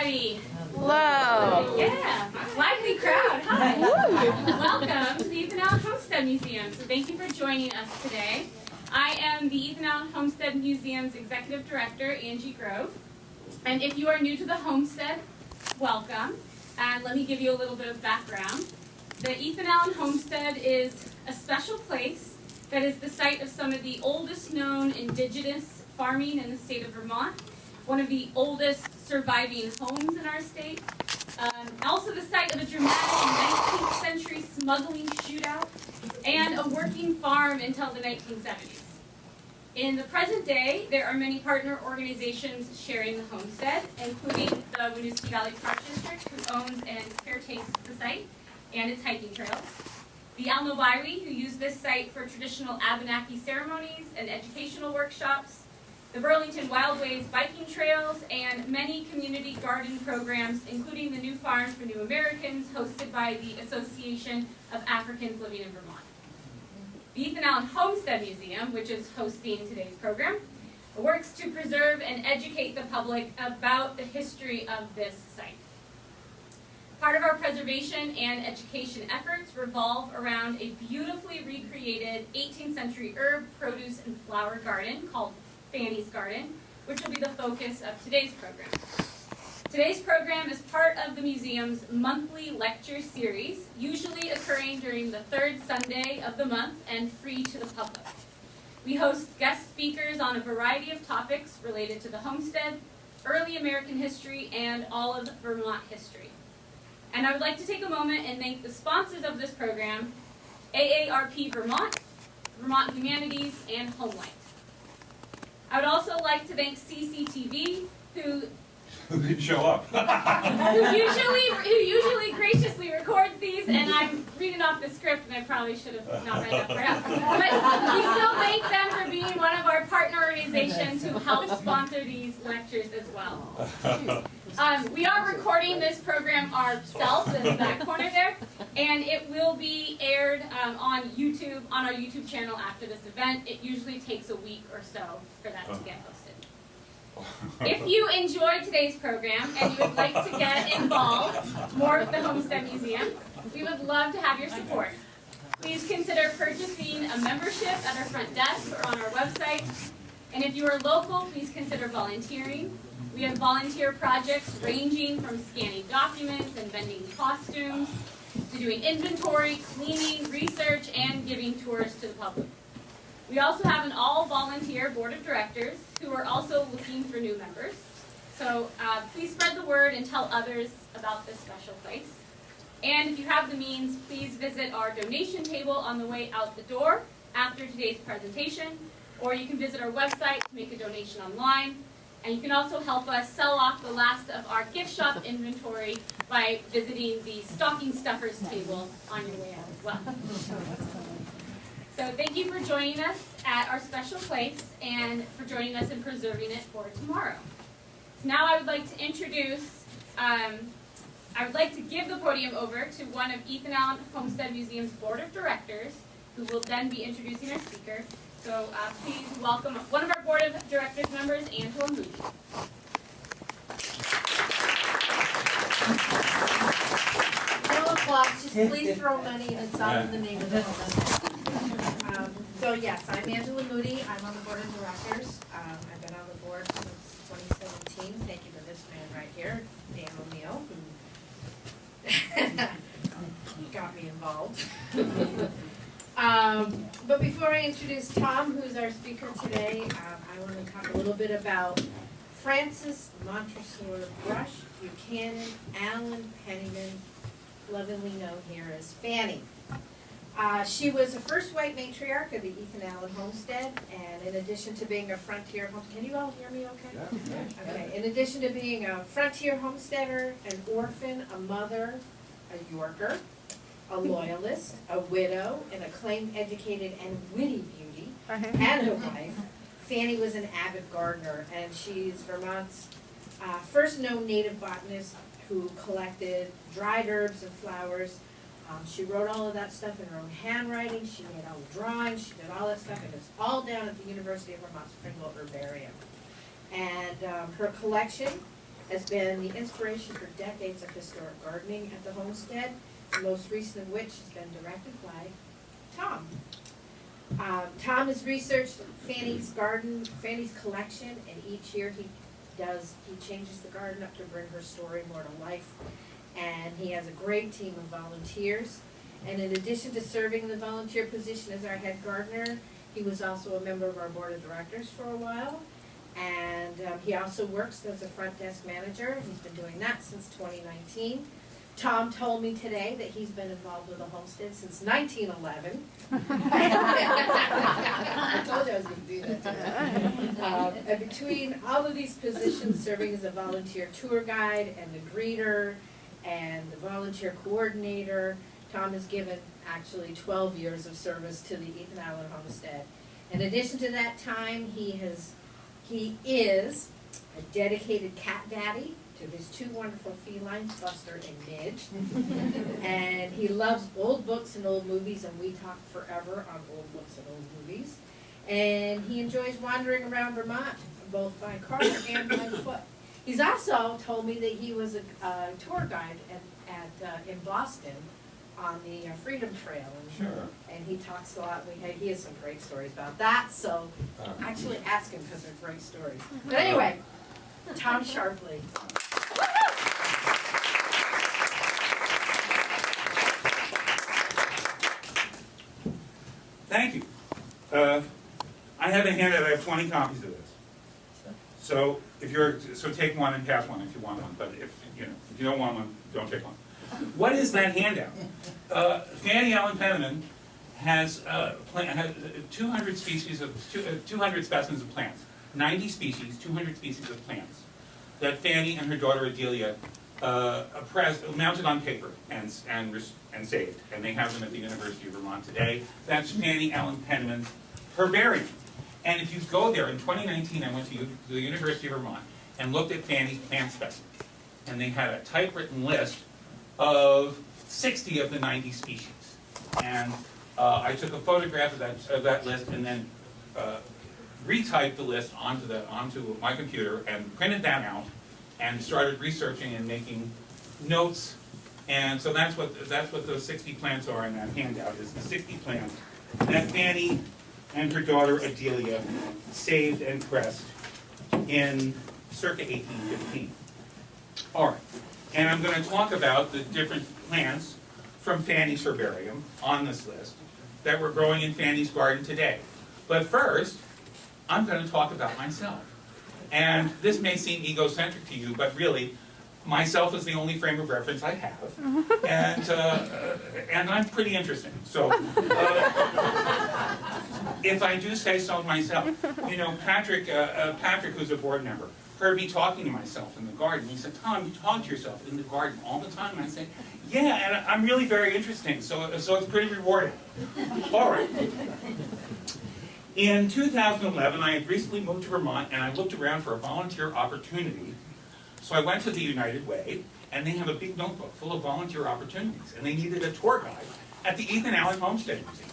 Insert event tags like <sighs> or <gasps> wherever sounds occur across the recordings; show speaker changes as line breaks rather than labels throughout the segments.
everybody.
Hello.
Yeah, lively crowd. Hi. Welcome to the Ethan Allen Homestead Museum. So thank you for joining us today. I am the Ethan Allen Homestead Museum's Executive Director, Angie Grove. And if you are new to the homestead, welcome. And let me give you a little bit of background. The Ethan Allen Homestead is a special place that is the site of some of the oldest known indigenous farming in the state of Vermont one of the oldest surviving homes in our state. Um, also the site of a dramatic 19th century smuggling shootout and a working farm until the 1970s. In the present day, there are many partner organizations sharing the homestead, including the Winooski Valley Park District, who owns and caretakes the site and its hiking trails. The Alnobaiwi, who use this site for traditional Abenaki ceremonies and educational workshops, the Burlington Wildways biking trails, and many community garden programs, including the New Farm for New Americans, hosted by the Association of Africans Living in Vermont. The Ethan Allen Homestead Museum, which is hosting today's program, works to preserve and educate the public about the history of this site. Part of our preservation and education efforts revolve around a beautifully recreated 18th century herb, produce, and flower garden called Fanny's Garden, which will be the focus of today's program. Today's program is part of the museum's monthly lecture series, usually occurring during the third Sunday of the month and free to the public. We host guest speakers on a variety of topics related to the homestead, early American history, and all of Vermont history. And I would like to take a moment and thank the sponsors of this program, AARP Vermont, Vermont Humanities, and Homelight. I would also like to thank CCTV, who <laughs>
Who didn't show up? <laughs>
who usually who usually graciously records these, and I'm reading off the script, and I probably should have not read that part <laughs> out. But we still thank them for being one of our partner organizations who help sponsor these lectures as well. Um, we are recording this program ourselves in the back corner there, and it will be aired um, on YouTube, on our YouTube channel after this event. It usually takes a week or so for that to get posted. If you enjoyed today's program and you would like to get involved more with the Homestead Museum, we would love to have your support. Please consider purchasing a membership at our front desk or on our website. And if you are local, please consider volunteering. We have volunteer projects ranging from scanning documents and vending costumes to doing inventory, cleaning, research, and giving tours to the public. We also have an all-volunteer board of directors who are also looking for new members. So uh, please spread the word and tell others about this special place. And if you have the means, please visit our donation table on the way out the door after today's presentation, or you can visit our website to make a donation online. And you can also help us sell off the last of our gift shop inventory by visiting the stocking stuffers table on your way out as well. So thank you for joining us at our special place and for joining us in preserving it for tomorrow. So now I would like to introduce, um, I would like to give the podium over to one of Ethan Allen Homestead Museum's Board of Directors, who will then be introducing our speaker. So uh, please welcome one of our Board of Directors members, Angela Moody.
No applause, just please throw money and it's all in the name of the home. Um, So yes, I'm Angela Moody, I'm on the board of directors. Um, I've been on the board since 2017, thank you to this man right here, Dan O'Neill, who <laughs> got me involved. <laughs> Um, But before I introduce Tom, who's our speaker today, um, I want to talk a little bit about Frances Montresor Brush Buchanan Allen Penniman, lovingly known here as Fanny. Uh, she was the first white matriarch of the Ethan Allen homestead, and in addition to being a frontier can you all hear me okay? Okay, in addition to being a frontier homesteader, an orphan, a mother, a Yorker, a loyalist, a widow, an acclaimed educated and witty beauty, and a wife, Fanny was an avid gardener, and she's Vermont's uh, first known native botanist who collected dried herbs and flowers. Um, she wrote all of that stuff in her own handwriting. She made all the drawings. She did all that stuff, and it's all down at the University of Vermont's Pringle Herbarium. And um, her collection has been the inspiration for decades of historic gardening at the homestead, the most recent of which has been directed by Tom. Um, Tom has researched Fanny's garden, Fanny's collection, and each year he does, he changes the garden up to bring her story more to life. And he has a great team of volunteers. And in addition to serving in the volunteer position as our head gardener, he was also a member of our board of directors for a while. And um, he also works as a front desk manager. He's been doing that since 2019. Tom told me today that he's been involved with the homestead since 1911. <laughs> <laughs> I told you I was going to do that today. <laughs> Um, and between all of these positions, serving as a volunteer tour guide and the greeter and the volunteer coordinator, Tom has given actually 12 years of service to the Ethan Allen Homestead. In addition to that time, he has, he is a dedicated cat daddy to his two wonderful felines, Buster and Midge. And he loves old books and old movies, and we talk forever on old books and old movies. And he enjoys wandering around Vermont, both by car and by foot. He's also told me that he was a uh, tour guide at, at, uh, in Boston on the uh, Freedom Trail. And-
Sure.
And he talks a lot, we, he has some great stories about that, so
Uh,
actually ask him, because they're great stories. <laughs> But anyway, Tom Sharpley.
Thank you. Uh, I have a handout, I have twenty copies of this. So if you're, so take one and pass one if you want one, but if, you know, if you don't want one, don't take one. What is that handout? Uh, Fanny Allen Penniman has, uh, plant, has two hundred species of, uh, two hundred specimens of plants. Ninety species, two hundred species of plants that Fanny and her daughter Adelia, uh, mounted on paper and, and, and saved. And they have them at the University of Vermont today. That's Fanny Allen Penniman's herbarium. And if you go there, in 2019, I went to the University of Vermont and looked at Fanny's plant specimens. And they had a typewritten list of 60 of the 90 species. And uh, I took a photograph of that, of that list and then uh, retyped the list onto the, onto my computer and printed that out and started researching and making notes. And so that's what, that's what those 60 plants are in that handout, is the 60 plants that Fanny and her daughter Adelia saved and pressed in circa 1815. All right, and I'm going to talk about the different plants from Fanny's herbarium on this list that we're growing in Fanny's garden today. But first, I'm going to talk about myself. And this may seem egocentric to you, but really, myself is the only frame of reference I have. <laughs> And, uh, and I'm pretty interesting. So, uh, if I do say so myself, you know, Patrick, uh, uh, Patrick, who's a board member, heard me talking to myself in the garden. He said, Tom, you talk to yourself in the garden all the time. And I said, yeah, and I'm really very interesting, so, so it's pretty rewarding. All right. In 2011, I had recently moved to Vermont and I looked around for a volunteer opportunity. So I went to the United Way and they have a big notebook full of volunteer opportunities and they needed a tour guide at the Ethan Allen Homestead Museum.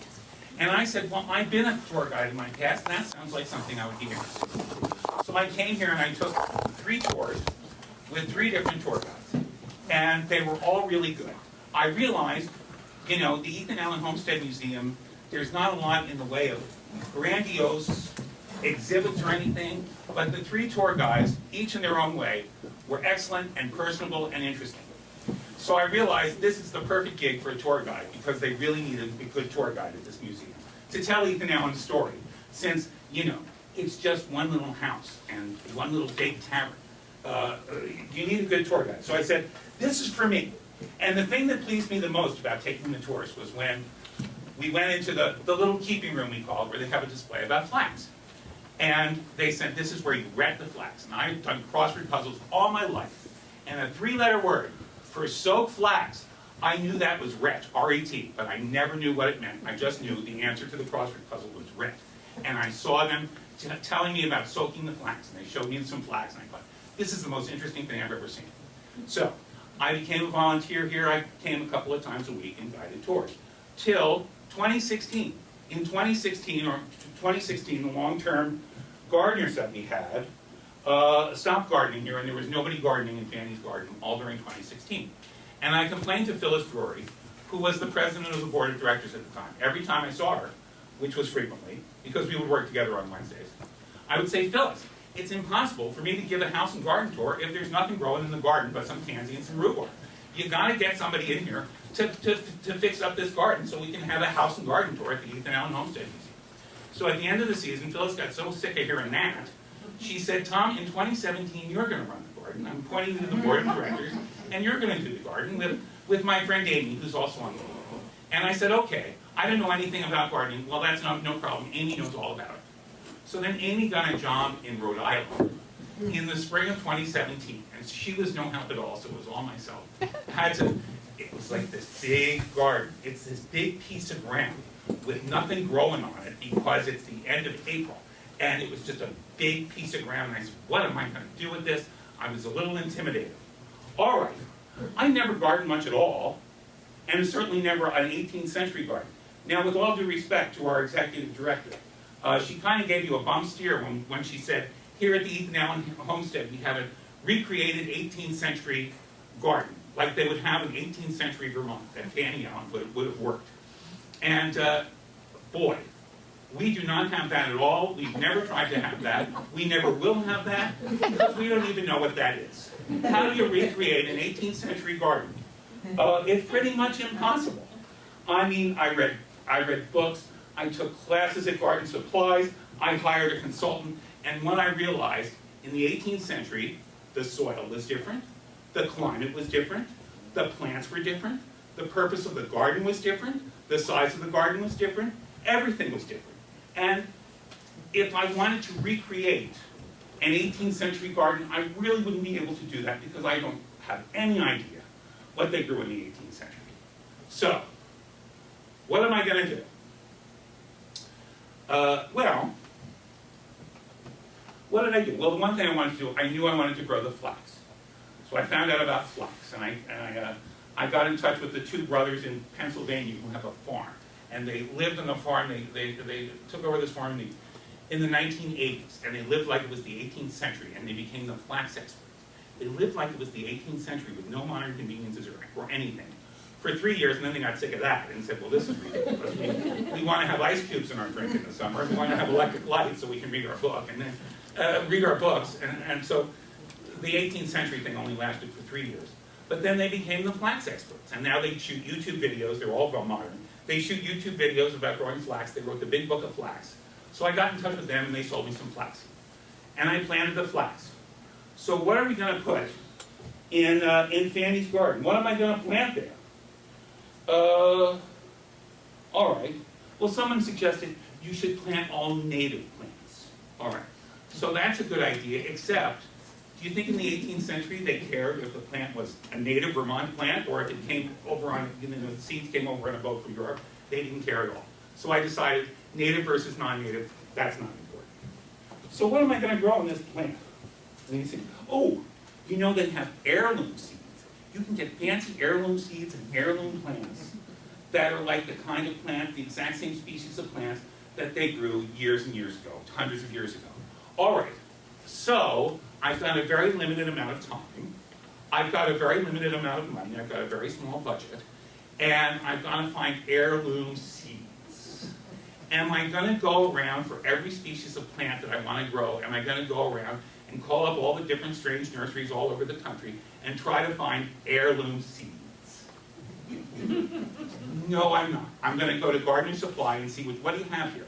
And I said, well, I've been a tour guide in my past and that sounds like something I would be interested in. So I came here and I took three tours with three different tour guides. And they were all really good. I realized, you know, the Ethan Allen Homestead Museum, there's not a lot in the way of grandiose exhibits or anything, but the three tour guides, each in their own way, were excellent and personable and interesting. So I realized this is the perfect gig for a tour guide because they really needed a good tour guide at this museum to tell Ethan Allen's story. Since, you know, it's just one little house and one little big tavern. Uh, you need a good tour guide. So I said, this is for me. And the thing that pleased me the most about taking the tours was when we went into the, the little keeping room we call it, where they have a display about flax. And they said, this is where you ret the flax. And I've done crossword puzzles all my life. And a three-letter word for soak flax, I knew that was ret, R-E-T, but I never knew what it meant. I just knew the answer to the crossword puzzle was ret. And I saw them telling me about soaking the flax, and they showed me some flax, and I thought, this is the most interesting thing I've ever seen. So, I became a volunteer here. I came a couple of times a week and guided tours. Till 2016. In 2016, or 2016, the long-term gardeners that we had, uh, stopped gardening here, and there was nobody gardening in Fanny's garden all during 2016. And I complained to Phyllis Drury, who was the president of the board of directors at the time. Every time I saw her, which was frequently, because we would work together on Wednesdays, I would say, Phyllis, it's impossible for me to give a house and garden tour if there's nothing growing in the garden but some tansy and some rhubarb. You gotta get somebody in here to, to, to fix up this garden so we can have a house and garden tour at the Ethan Allen Homestead Museum. So at the end of the season, Phyllis got so sick of hearing that, she said, Tom, in 2017, you're gonna run the garden. I'm pointing to the board of directors, and you're gonna do the garden with, with my friend Amy, who's also on the board. And I said, okay, I don't know anything about gardening. Well, that's no, no problem. Amy knows all about it. So then Amy got a job in Rhode Island in the spring of 2017, and she was no help at all, so it was all myself. Had to, it was like this big garden. It's this big piece of ground with nothing growing on it because it's the end of April. And it was just a big piece of ground, and I said, what am I gonna do with this? I was a little intimidated. All right, I never gardened much at all, and certainly never an 18th century garden. Now, with all due respect to our executive director, uh, she kind of gave you a bum steer when, when she said, here at the Ethan Allen Homestead, we have a recreated 18th century garden, like they would have in 18th century Vermont, that Fanny Allen would, would have worked. And uh, boy, we do not have that at all. We've never tried to have that. We never will have that because we don't even know what that is. How do you recreate an 18th century garden? Uh, it's pretty much impossible. I mean, I read, I read books, I took classes at garden supplies, I hired a consultant, and when I realized in the 18th century, the soil was different, the climate was different, the plants were different, the purpose of the garden was different, the size of the garden was different, everything was different. And if I wanted to recreate an 18th century garden, I really wouldn't be able to do that because I don't have any idea what they grew in the 18th century. So, what am I going to do? Uh, well, what did I do? Well, the one thing I wanted to do, I knew I wanted to grow the flax. So I found out about flax, and I, and I, uh, I got in touch with the two brothers in Pennsylvania who have a farm. And they lived on the farm, they, they, they took over this farm in the, in the 1980s, and they lived like it was the 18th century, and they became the flax experts. They lived like it was the 18th century with no modern conveniences or, or anything for three years, and then they got sick of that and said, well, this is ridiculous. We, we want to have ice cubes in our drink in the summer. We want to have electric lights so we can read our book and then uh, read our books. And, and so the 18th century thing only lasted for three years. But then they became the flax experts, and now they shoot YouTube videos. They're all modern. They shoot YouTube videos about growing flax. They wrote the big book of flax. So I got in touch with them, and they sold me some flax. And I planted the flax. So what are we going to put in, uh, in Fanny's garden? What am I going to plant there? Uh, all right. Well, someone suggested you should plant all native plants. All right. So that's a good idea, except, do you think in the 18th century they cared if the plant was a native Vermont plant or if it came over on, you know, the seeds came over on a boat from Europe? They didn't care at all. So I decided native versus non-native, that's not important. So what am I going to grow in this plant? And me see. Oh, you know they have heirloom seeds you can get fancy heirloom seeds and heirloom plants that are like the kind of plant, the exact same species of plants that they grew years and years ago, hundreds of years ago. All right, so I've got a very limited amount of time. I've got a very limited amount of money. I've got a very small budget. And I've got to find heirloom seeds. Am I going to go around for every species of plant that I want to grow? Am I going to go around and call up all the different strange nurseries all over the country and try to find heirloom seeds. <laughs> no, I'm not. I'm going to go to Garden Supply and see what, what do you have here.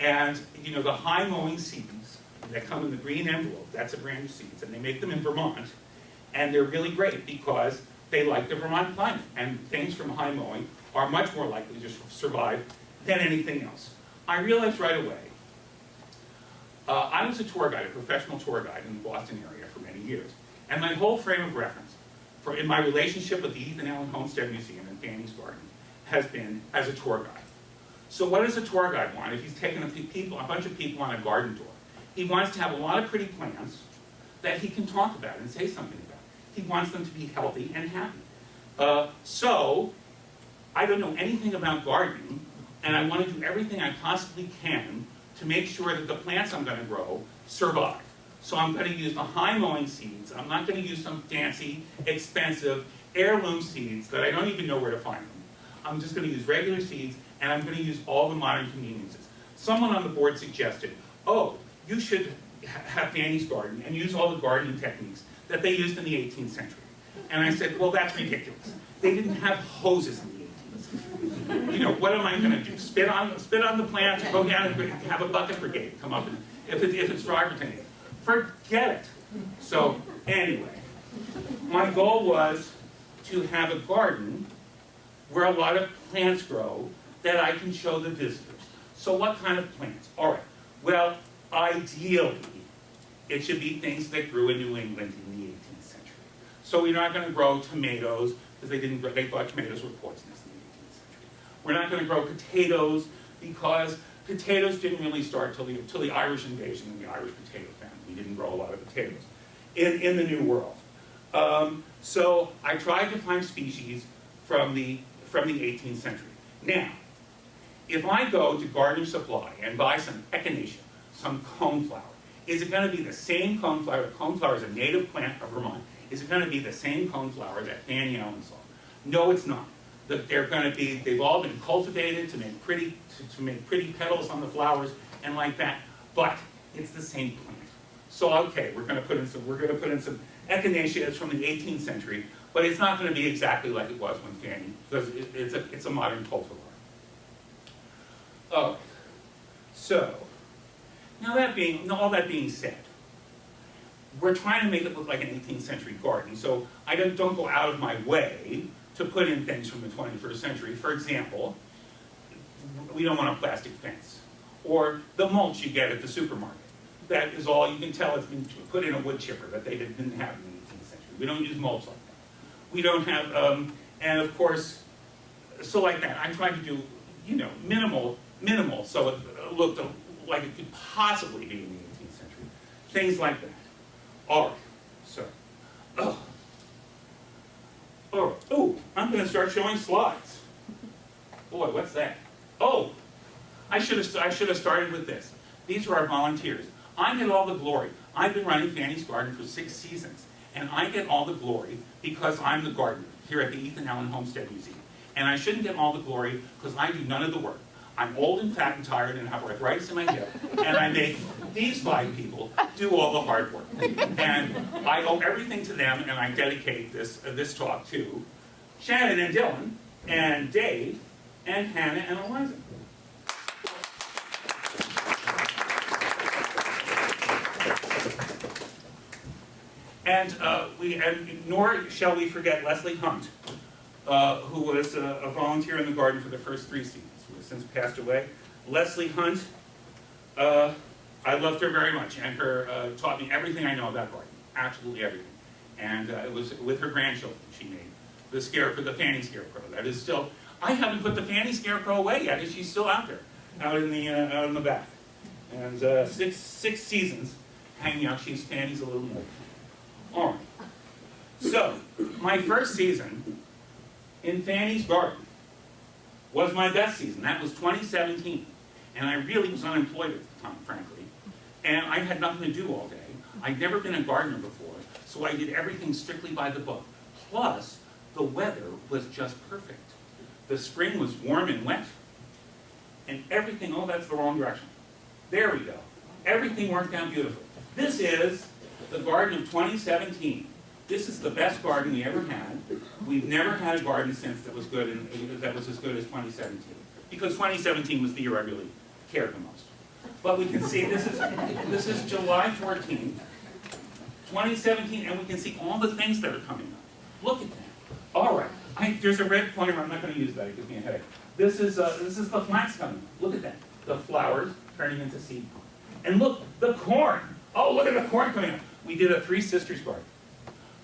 And, you know, the high mowing seeds that come in the green envelope, that's a brand of seeds, and they make them in Vermont. And they're really great because they like the Vermont climate. And things from high mowing are much more likely to survive than anything else. I realized right away uh, I was a tour guide, a professional tour guide in the Boston area for many years. And my whole frame of reference for in my relationship with the Ethan Allen Homestead Museum and Fanny's Garden has been as a tour guide. So what does a tour guide want if he's taking a, people, a bunch of people on a garden tour? He wants to have a lot of pretty plants that he can talk about and say something about. He wants them to be healthy and happy. Uh, so, I don't know anything about gardening, and I want to do everything I possibly can to make sure that the plants I'm going to grow survive. So I'm gonna use the high mowing seeds. I'm not gonna use some fancy, expensive heirloom seeds that I don't even know where to find them. I'm just gonna use regular seeds, and I'm gonna use all the modern conveniences. Someone on the board suggested, oh, you should ha- have Fanny's garden and use all the gardening techniques that they used in the 18th century. And I said, well, that's ridiculous. They didn't have hoses in the 18th century. You know, what am I gonna do? Spit on, spit on the plants, go down and have a bucket brigade come up and, if it, if it's dry 10. Forget it. So, anyway, my goal was to have a garden where a lot of plants grow that I can show the visitors. So what kind of plants? All right, well, ideally, it should be things that grew in New England in the 18th century. So we're not gonna grow tomatoes, because they didn't, they thought tomatoes were poisonous in the 18th century. We're not gonna grow potatoes, because potatoes didn't really start till the, till the Irish invasion and the Irish potato famine. We didn't grow a lot of potatoes in, in the New World. Um, so I tried to find species from the, from the 18th century. Now, if I go to Garden Supply and buy some echinacea, some coneflower, is it gonna be the same coneflower, coneflower is a native plant of Vermont, is it gonna be the same coneflower that Fanny Allen saw? No, it's not. They're gonna be, they've all been cultivated to make pretty, to, to make pretty petals on the flowers and like that, but it's the same plant. So, okay, we're gonna put in some, we're gonna put in some echinacea, it's from the eighteenth century, but it's not gonna be exactly like it was when Fanny, because it, it's a, it's a modern cultivar. Oh, so, now that being, all that being said, we're trying to make it look like an 18th century garden, so I don't, don't go out of my way to put in things from the 21st century. For example, we don't want a plastic fence, or the mulch you get at the supermarket. That is all, you can tell it's been put in a wood chipper that they didn't have in the 18th century. We don't use mulch like that. We don't have, um, and of course, so like that, I'm trying to do, you know, minimal, minimal, so it looked like it could possibly be in the 18th century. Things like that. All right, so, oh. Right, oh, I'm gonna start showing slides. Boy, what's that? Oh, I should have, I should have started with this. These are our volunteers. I get all the glory. I've been running Fanny's Garden for six seasons, and I get all the glory because I'm the gardener here at the Ethan Allen Homestead Museum. And I shouldn't get all the glory because I do none of the work. I'm old and fat and tired and have arthritis in my hip, and I make these five people do all the hard work. And I owe everything to them, and I dedicate this, uh, this talk to Shannon and Dylan, and Dave, and Hannah and Eliza. And uh, we, and nor shall we forget Leslie Hunt, uh, who was a, a volunteer in the garden for the first three seasons, since passed away. Leslie Hunt, uh, I loved her very much, and her uh, taught me everything I know about gardening, absolutely everything. And uh, it was with her grandchildren she made the scarecrow, the Fanny Scarecrow. That is still, I haven't put the Fanny Scarecrow away yet, because she's still out there, out in the uh, out in the back. And uh, six six seasons hanging out. She's Fanny's a little more. All right. So, my first season in Fanny's Garden was my best season. That was 2017. And I really was unemployed at the time, frankly. And I had nothing to do all day. I'd never been a gardener before, so I did everything strictly by the book. Plus, the weather was just perfect. The spring was warm and wet, and everything, oh, that's the wrong direction. There we go. Everything worked out beautifully. This is the garden of 2017. This is the best garden we ever had. We've never had a garden since that was good and that was as good as 2017. Because 2017 was the year I really cared the most. But we can see this is this is July 14th, 2017, and we can see all the things that are coming up. Look at that. All right. I, there's a red pointer. I'm not going to use that. It gives me a headache. This is uh, this is the flax coming. Look at that. The flowers turning into seed. And look, the corn. Oh, look at the corn coming up. We did a Three Sisters garden.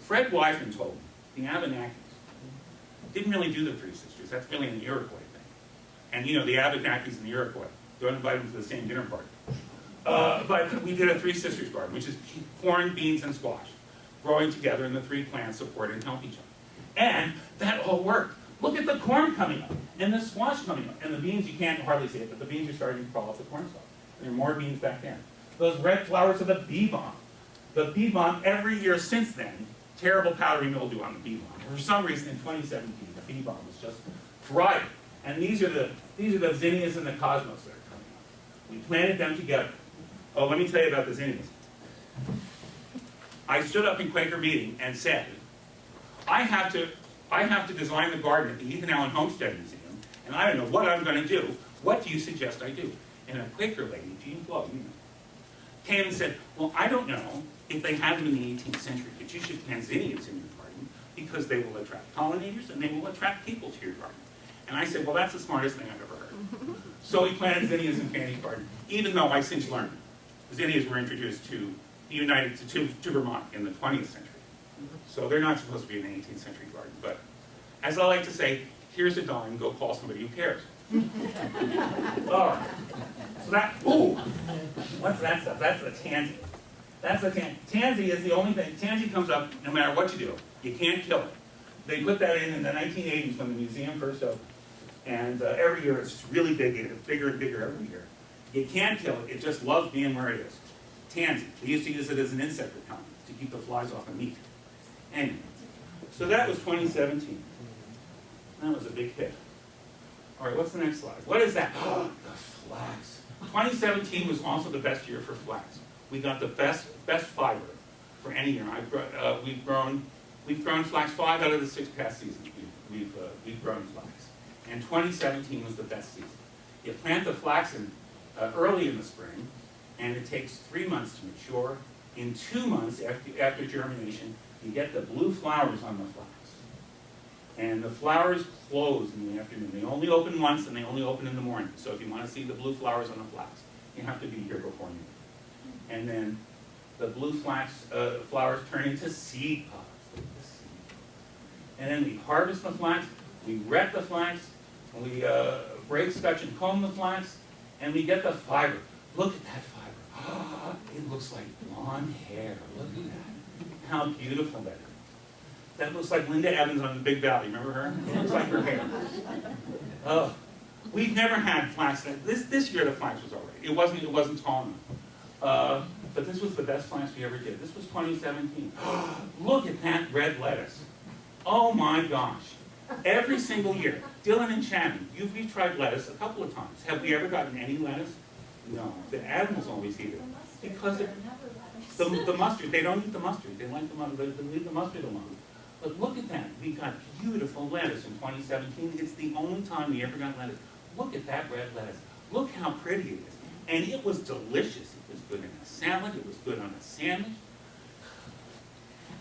Fred Wiseman told me the Abenakis didn't really do the Three Sisters. That's really an Iroquois thing. And you know, the Abenakis and the Iroquois. Don't invite them to the same dinner party. Uh, but we did a Three Sisters garden, which is corn, beans, and squash, growing together, and the three plants support and help each other. And that all worked. Look at the corn coming up, and the squash coming up, and the beans, you can't hardly see it, but the beans are starting to crawl off the corn stalk. There are more beans back there. Those red flowers are the bee balm. The bee balm, every year since then, terrible powdery mildew on the bee balm. For some reason, in 2017, the bee balm was just dry. And these are the these are the zinnias and the cosmos that are coming up. We planted them together. Oh, let me tell you about the zinnias. I stood up in Quaker meeting and said, I have to I have to design the garden at the Ethan Allen Homestead Museum, and I don't know what I'm going to do. What do you suggest I do? And a Quaker lady, Jean Flo, you know, came and said, well, I don't know if they had them in the 18th century, but you should plant zinnias in your because they will attract pollinators and they will attract people to your garden. And I said, well, that's the smartest thing I've ever heard. <laughs> so we planted zinnias in Fanny's garden, even though I since learned zinnias were introduced to the United to, to Vermont in the 20th century. Mm-hmm. So they're not supposed to be in the 18th century garden. But as I like to say, here's a dime, go call somebody who cares. <laughs> All right. So that, ooh, what's that stuff? That's the tansy. That's the tansy. Tansy is the only thing, tansy comes up no matter what you do. You can't kill it. They put that in in the 1980s when the museum first opened. And uh, every year it's really big, it's bigger and bigger every year. You can't kill it, it just loves being where it is. Tansy. They used to use it as an insect repellent to keep the flies off the meat. Anyway, so that was 2017. That was a big hit. All right, what's the next slide? What is that? <gasps> the flax. 2017 was also the best year for flax. We got the best best fiber for any year. I've uh, we've grown we've grown flax five out of the six past seasons. We've we've, uh, we've grown flax, and 2017 was the best season. You plant the flax in, uh, early in the spring, and it takes three months to mature. In two months after after germination, you get the blue flowers on the flax. And the flowers close in the afternoon. They only open once and they only open in the morning. So if you want to see the blue flowers on the flax, you have to be here before noon. And then the blue flax uh, flowers turn into seed pods. And then we harvest the flax, we wet the flax, we uh, break, scotch, and comb the flax, and we get the fiber. Look at that fiber. <gasps> it looks like blonde hair. Look at that. How beautiful that is. That looks like Linda Evans on the Big Valley. Remember her? It looks like her hair. <laughs> Oh, we've never had flax. This this year the flax was alright. It wasn't it wasn't tall enough. Uh, but this was the best flax we ever did. This was 2017. <gasps> Look at that red lettuce. Oh my gosh. Every single year, Dylan and Shannon, you've, you've tried lettuce a couple of times. Have we ever gotten any lettuce? No. The animals always eat it. Because it, the, the mustard, they don't eat the mustard. They like the mustard, they leave the mustard alone. But look at that. We got beautiful lettuce in 2017. It's the only time we ever got lettuce. Look at that red lettuce. Look how pretty it is. And it was delicious. It was good in a salad. It was good on a sandwich.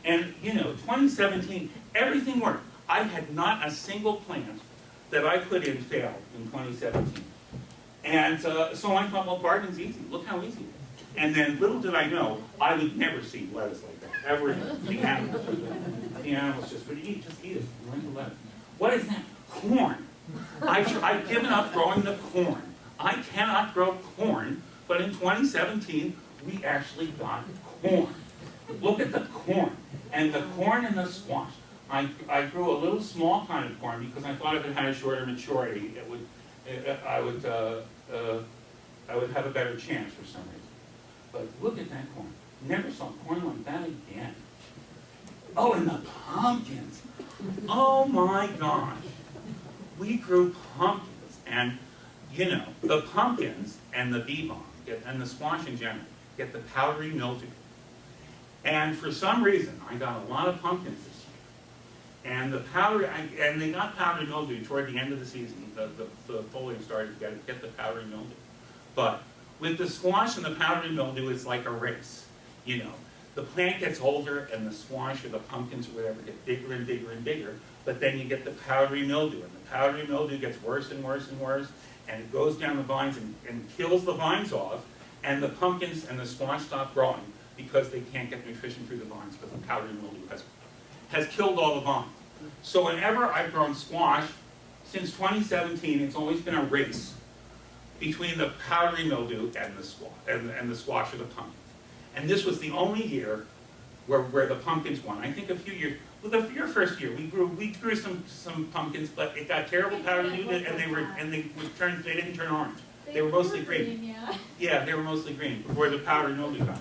And, you know, 2017, everything worked. I had not a single plant that I put in failed in 2017. And uh, so I thought, well, gardening's easy. Look how easy it is. And then little did I know, I would never see lettuce like that, ever again. The animals, the animals just would eat, just eat it, to lettuce. What is that? Corn. I've, I've given up growing the corn. I cannot grow corn, but in 2017, we actually got corn. Look at the corn. And the corn and the squash. I, I grew a little small kind of corn because I thought if it had a shorter maturity, it would, it, I would, uh, uh, I would have a better chance for some reason. But look at that corn. Never saw corn like that again. Oh, and the pumpkins. Oh my gosh. We grew pumpkins, and you know, the pumpkins and the bee get- and the squash in general, get the powdery mildew. And for some reason, I got a lot of pumpkins this year. And the powdery, and they got powdery mildew toward the end of the season. The, the, the foliage started to get, get the powdery mildew. But with the squash and the powdery mildew, it's like a race. You know, the plant gets older and the squash or the pumpkins or whatever get bigger and bigger and bigger. But then you get the powdery mildew, and the powdery mildew gets worse and worse and worse, and it goes down the vines and, and kills the vines off, and the pumpkins and the squash stop growing because they can't get nutrition through the vines because the powdery mildew has, has killed all the vines. So whenever I've grown squash, since 2017, it's always been a race between the powdery mildew and the squash, and, and the squash or the pumpkins. And this was the only year where, where the pumpkins won. I think a few years, well, the your first year, we grew, we grew some, some pumpkins, but it got terrible powdery mildew, and they were, and they were turned, they didn't turn orange. They were mostly green.
yeah.
Yeah, they were mostly green before the powdery mildew got.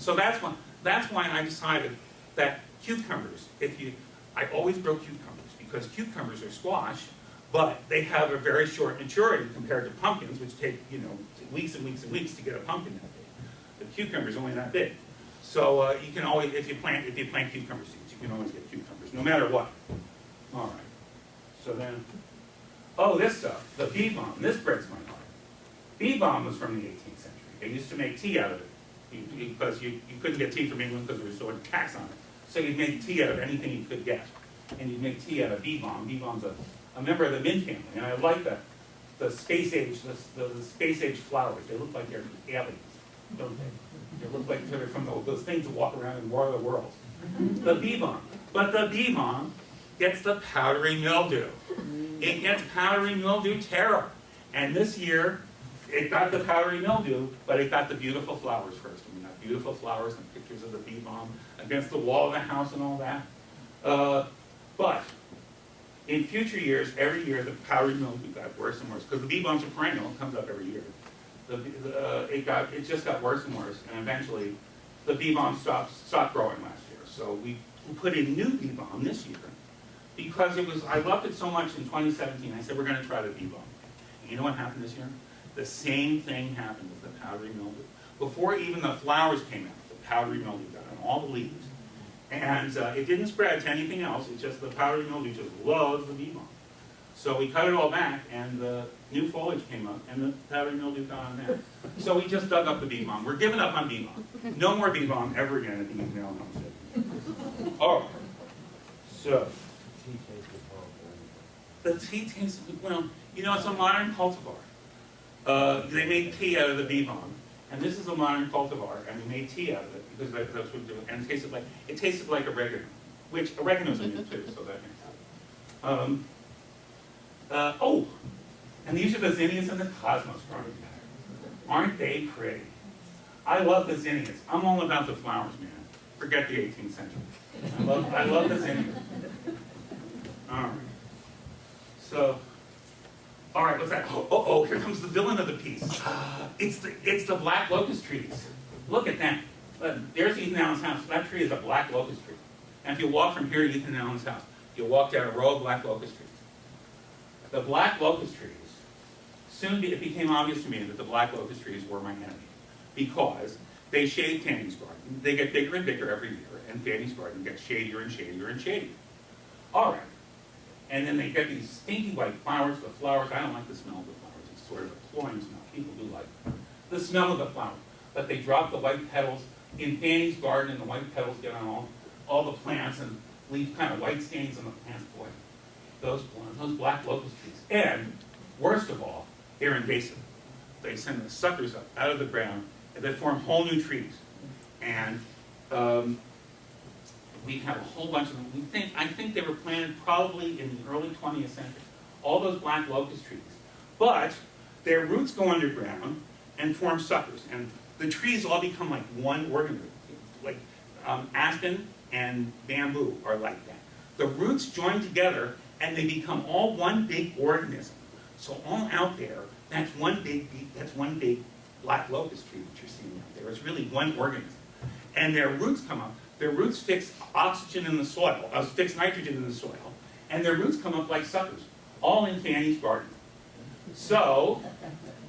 So that's one. That's why I decided that cucumbers, if you, I always grow cucumbers, because cucumbers are squash, but they have a very short maturity compared to pumpkins, which take, you know, weeks and weeks and weeks to get a pumpkin that big. The cucumber's only that big. So, uh, you can always, if you plant, if you plant cucumber seeds, you can always get cucumbers, no matter what. All right. So then, oh, this stuff, the bee balm, this breaks my heart. Bee balm was from the 18th century. They used to make tea out of it because you, you couldn't get tea from England because there was so much tax on it. So you'd make tea out of anything you could get. And you'd make tea out of bee balm. Bee balm's a, a member of the mint family. And I like the, the space age, the, the, the space age flowers. They look like they're aliens, don't they? They look like they're from those, those things that walk around in War of the Worlds. The bee balm. But the bee balm gets the powdery mildew. It gets powdery mildew terror. And this year, it got the powdery mildew, but it got the beautiful flowers first. And we got beautiful flowers and pictures of the bee balm against the wall of the house and all that. Uh, but in future years, every year, the powdery mildew got worse and worse, because the bee balm's a perennial, it comes up every year. The, uh, it got, it just got worse and worse, and eventually, the bee balm stopped, stopped growing last year. So we put in new bee balm this year, because it was, I loved it so much in twenty seventeen, I said, we're gonna try the bee balm. And you know what happened this year? The same thing happened with the powdery mildew. Before even the flowers came out, the powdery mildew got on all the leaves. And uh, it didn't spread to anything else, it's just the powdery mildew just loves the bee balm. So we cut it all back, and the new foliage came up, and the powdery mildew got on there. So we just dug up the bee balm. We're giving up on bee balm. No more bee balm ever again at the Ethan Allen Homestead. All right. So, the tea tastes, well, you know, it's a modern cultivar. Uh, they made tea out of the bee and this is a modern cultivar, and they made tea out of it because that- that's what, it- and it tasted like, it tasted like oregano, which oregano's in it too, so that makes sense. Um, uh, oh, and these are the zinnias and the cosmos growing. Aren't they pretty? I love the zinnias. I'm all about the flowers, man. Forget the 18th century. I love, I love the zinnias. All right. So, all right, what's that? Oh, oh, here comes the villain of the piece. <sighs> It's the, it's the black locust trees. Look at that. Uh, There's Ethan Allen's house. That tree is a black locust tree. And if you walk from here to Ethan Allen's house, you'll walk down a row of black locust trees. The black locust trees, soon it became obvious to me that the black locust trees were my enemy. Because they shade Fanny's garden. They get bigger and bigger every year, and Fanny's garden gets shadier and shadier and shadier. All right. And then they get these stinky white flowers. The flowers, I don't like the smell of the flowers. It's sort of a cloying smell. People do like the smell of the flower. But they drop the white petals in Fanny's garden, and the white petals get on all, all the plants and leave kind of white stains on the plants. Boy, those those black locust trees. And worst of all, they're invasive. They send the suckers up out of the ground, and they form whole new trees. And um, we have a whole bunch of them. We think, I think they were planted probably in the early 20th century, all those black locust trees. But their roots go underground and form suckers, and the trees all become like one organism. Like um, aspen and bamboo are like that. The roots join together and they become all one big organism. So all out there, that's one big, that's one big black locust tree that you're seeing out there. It's really one organism. And their roots come up. Their roots fix oxygen in the soil, uh, fix nitrogen in the soil, and their roots come up like suckers, all in Fanny's garden. So,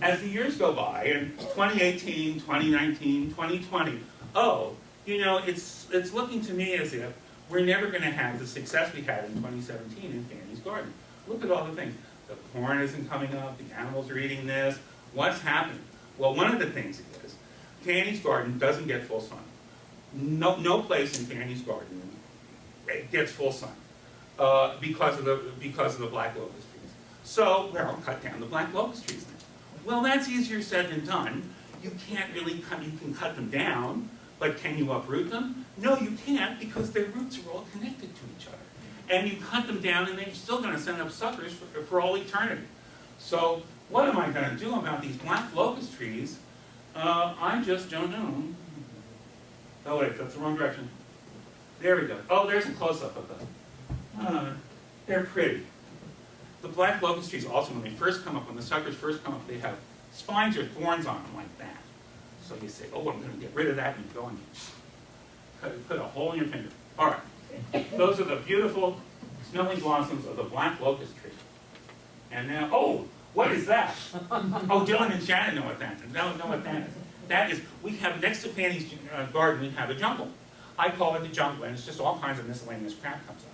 as the years go by, in 2018, 2019, 2020, oh, you know, it's, it's looking to me as if we're never going to have the success we had in 2017 in Fanny's garden. Look at all the things. The corn isn't coming up, the animals are eating this. What's happening? Well, one of the things is, Fanny's garden doesn't get full sun. No, no place in Fanny's garden gets full sun uh, because of the because of the black locust trees. So, well, cut down the black locust trees then. Well, that's easier said than done. You can't really cut, you can cut them down, but can you uproot them? No, you can't because their roots are all connected to each other. And you cut them down and they're still gonna send up suckers for, for all eternity. So, what am I gonna do about these black locust trees? Uh, I just don't know. Oh wait, that's the wrong direction. There we go. Oh, there's a close-up of them. Uh, they're pretty. The black locust trees also, when they first come up, when the suckers first come up, they have spines or thorns on them like that. So you say, oh, I'm going to get rid of that, and you go and cut- put a hole in your finger. All right. Those are the beautiful smelling blossoms of the black locust tree. And now, oh, what is that? Oh, Dylan and Shannon know what that is. Know, know what that is. That is, we have, next to Fanny's uh, garden, we have a jungle. I call it the jungle, and it's just all kinds of miscellaneous crap comes up.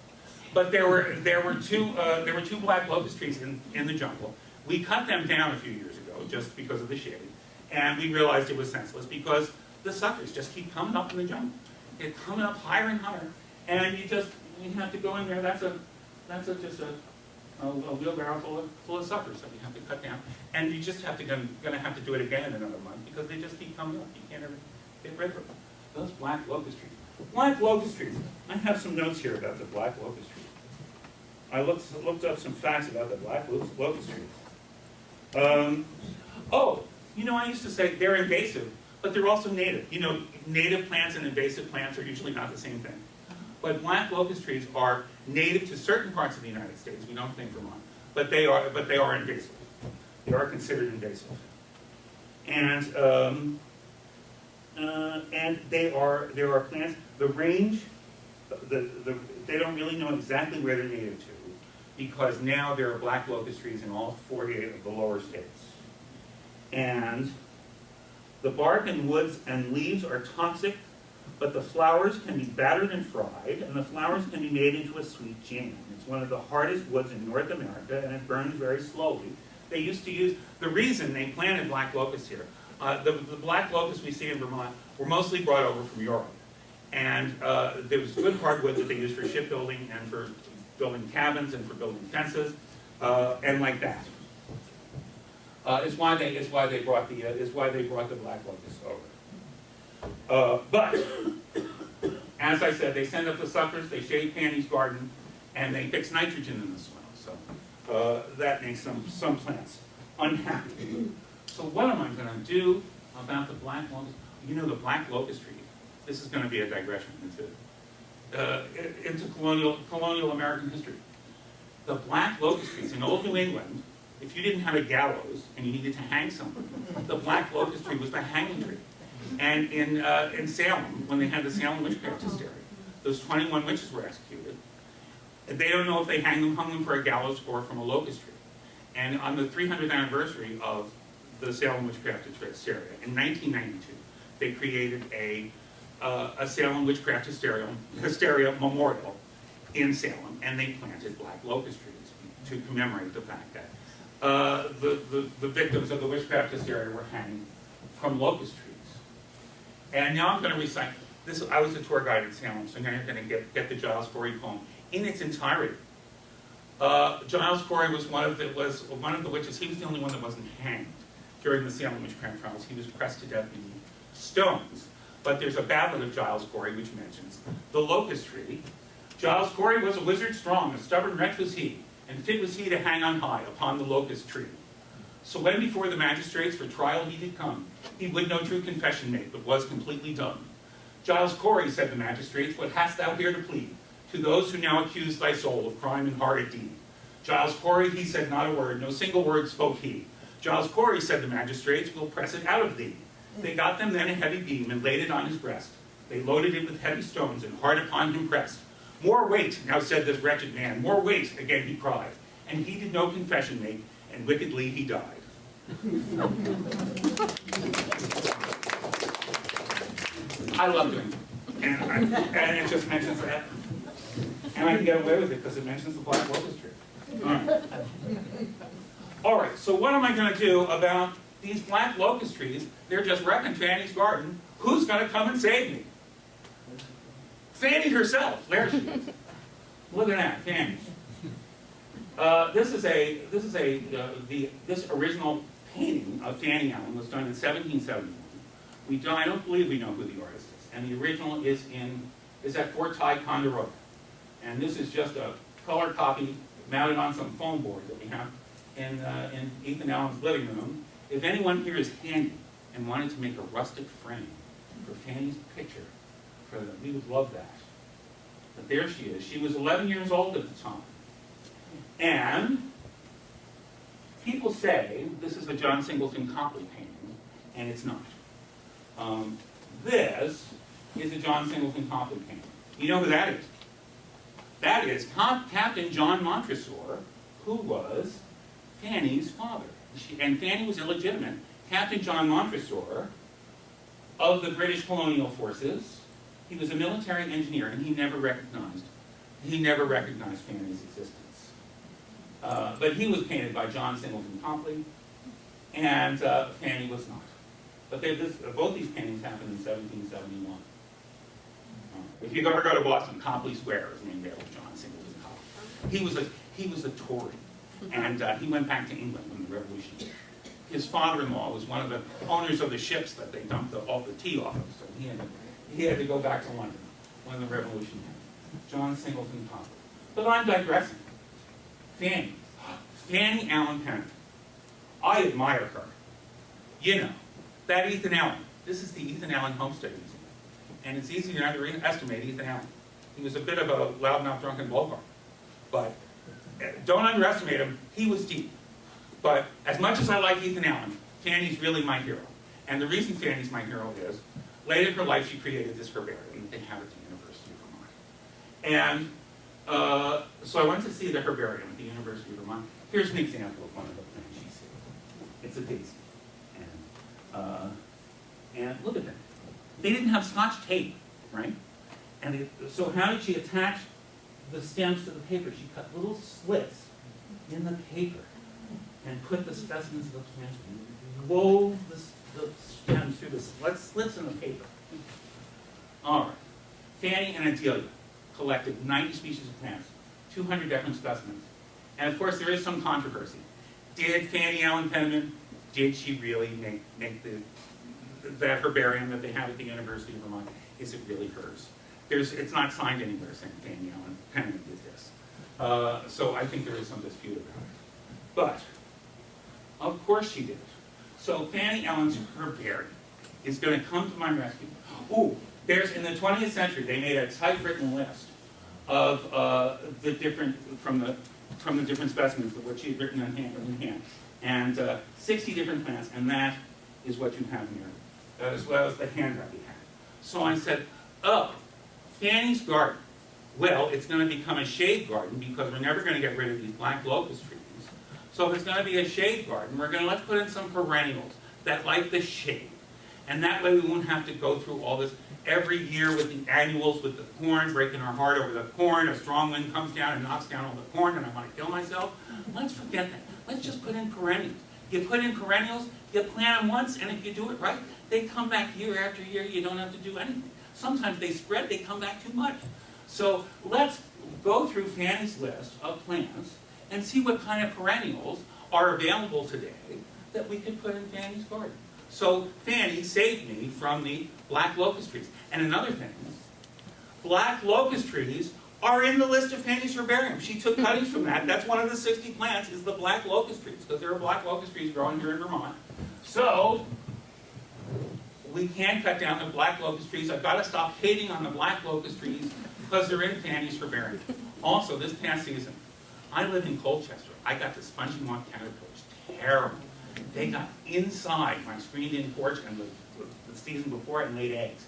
But there were, there were two, uh, there were two black locust trees in, in the jungle. We cut them down a few years ago, just because of the shade. And we realized it was senseless, because the suckers just keep coming up in the jungle. They're coming up higher and higher, and you just, you have to go in there, that's a, that's a, just a, a a wheelbarrow full of, full of suckers that you have to cut down. And you just have to, gonna, gonna have to do it again in another month, because they just keep coming up, you can't ever get rid of them. Those black locust trees. Black locust trees, I have some notes here about the black locust trees. I looked, looked up some facts about the black lo- locust trees. Um, oh, you know, I used to say they're invasive, but they're also native. You know, native plants and invasive plants are usually not the same thing. But black locust trees are native to certain parts of the United States, we don't think Vermont, but they are, but they are invasive. They are considered invasive. And, um, uh, and they are, there are plants, the range, the, the, they don't really know exactly where they're native to, because now there are black locust trees in all 48 of the lower states. And the bark and woods and leaves are toxic, but the flowers can be battered and fried, and the flowers can be made into a sweet jam. It's one of the hardest woods in North America, and it burns very slowly. They used to use, the reason they planted black locusts here, uh, the, the black locusts we see in Vermont were mostly brought over from Europe. And uh, there was good hardwood that they used for shipbuilding and for building cabins and for building fences, uh, and like that. Uh, is why they, is why they brought the, uh, is why they brought the black locusts over. Uh, but, as I said, they send up the suckers, they shade Fanny's garden, and they fix nitrogen in the soil. So uh, that makes some, some plants unhappy. So what am I gonna do about the black locust? You know, the black locust tree, this is gonna be a digression into, uh, into colonial, colonial American history. The black locust trees in old New England, if you didn't have a gallows and you needed to hang someone, the black locust tree was the hanging tree. And in, uh, in Salem, when they had the Salem witchcraft hysteria, those 21 witches were executed. They don't know if they hang them, hung them for a gallows or from a locust tree. And on the 300th anniversary of the Salem witchcraft hysteria, in 1992, they created a, uh, a Salem witchcraft hysteria, hysteria memorial in Salem, and they planted black locust trees to commemorate the fact that uh, the, the, the victims of the witchcraft hysteria were hanged from locust trees. And now I'm going to recite this. I was a tour guide in Salem, so now you're going to get, get the Giles Corey poem in its entirety. Uh, Giles Corey was one of the was one of the witches. He was the only one that wasn't hanged during the Salem witchcraft trials. He was pressed to death beneath stones. But there's a ballad of Giles Corey which mentions the locust tree. Giles Corey was a wizard strong, a stubborn wretch was he, and fit was he to hang on high upon the locust tree. So when before the magistrates for trial he did come, he would no true confession make, but was completely dumb. Giles Corey, said the magistrates, what hast thou here to plead? To those who now accuse thy soul of crime and horrid deed. Giles Corey, he said not a word, no single word spoke he. Giles Corey, said the magistrates, will press it out of thee. They got them then a heavy beam and laid it on his breast. They loaded it with heavy stones and hard upon him pressed. More weight, now said this wretched man, more weight, again he cried. And he did no confession make, and wickedly he died. I love doing it. And, I, and it just mentions that. And I can get away with it because it mentions the black locust. All right. All right, so what am I going to do about these black locust trees? They're just wrecking Fanny's garden. Who's going to come and save me? Fanny herself. There she is. Look at that, Fanny. Uh, this is a this is a uh, the this original painting of Fanny Allen was done in 1771. We don't, I don't believe we know who the artist is, and the original is in is at Fort Ticonderoga, and this is just a color copy mounted on some foam board that we have in uh, in Ethan Allen's living room. If anyone here is handy and wanted to make a rustic frame for Fanny's picture, for the, we would love that. But there she is. She was 11 years old at the time. And people say this is a John Singleton Copley painting, and it's not. Um, this is a John Singleton Copley painting. You know who that is? That is Cap- Captain John Montresor, who was Fanny's father. She, and Fanny was illegitimate. Captain John Montresor of the British colonial forces, he was a military engineer and he never recognized, he never recognized Fanny's existence. Uh, but he was painted by John Singleton Copley, and uh, Fanny was not. But this, both these paintings happened in 1771. Uh, If you ever go to Boston, Copley Square is named after John Singleton Copley. He was a, he was a Tory, and uh, he went back to England when the Revolution. His father-in-law was one of the owners of the ships that they dumped the, all the tea off of, so he had, to, he had to go back to London when the Revolution happened. John Singleton Copley. But I'm digressing. Fanny. Fanny Allen Penniman. I admire her. You know, that Ethan Allen. This is the Ethan Allen Homestead Museum. And it's easy to underestimate Ethan Allen. He was a bit of a loudmouth drunken blowhard. But uh, don't underestimate him. He was deep. But as much as I like Ethan Allen, Fanny's really my hero. And the reason Fanny's my hero is, late in her life she created this herbarium they have at the University of Vermont. And uh, so I went to see the herbarium at the University of Vermont. Here's an example of one of the plants she saved. It's a daisy. And, uh, and look at that. They didn't have scotch tape, right? And it, so how did she attach the stems to the paper? She cut little slits in the paper and put the specimens of the plants, wove the, the stems through the slit- slits in the paper. All right. Fanny and Adelia collected 90 species of plants, 200 different specimens. And of course, there is some controversy. Did Fanny Allen Penniman, did she really make, make the, that herbarium that they have at the University of Vermont, is it really hers? There's, it's not signed anywhere saying Fanny Allen Penniman did this. Uh, so I think there is some dispute about it. But, of course she did. So Fanny Allen's herbarium is going to come to my rescue. Ooh, there's, in the 20th century, they made a typewritten list of uh, the different, from the, from the different specimens of what she had written on hand, in hand. And uh, 60 different plants, and that is what you have here, as well as the handout. So I said, oh, Fanny's garden. Well, it's going to become a shade garden because we're never going to get rid of these black locust trees. So if it's going to be a shade garden, we're going to let's put in some perennials that like the shade. And that way we won't have to go through all this every year with the annuals, with the corn, breaking our heart over the corn. A strong wind comes down and knocks down all the corn and I want to kill myself. Let's forget that. Let's just put in perennials. You put in perennials, you plant them once, and if you do it right, they come back year after year. You don't have to do anything. Sometimes they spread, they come back too much. So let's go through Fanny's list of plants and see what kind of perennials are available today that we could put in Fanny's garden. So Fanny saved me from the black locust trees. And another thing, black locust trees are in the list of Fanny's herbarium. She took cuttings from that. That's one of the 60 plants is the black locust trees, because there are black locust trees growing here in Vermont. So we can cut down the black locust trees. I've got to stop hating on the black locust trees because they're in Fanny's herbarium. Also, this past season, I live in Colchester. I got the spongy moth caterpillars. Terrible. They got inside my screened-in porch and the, the season before and laid eggs.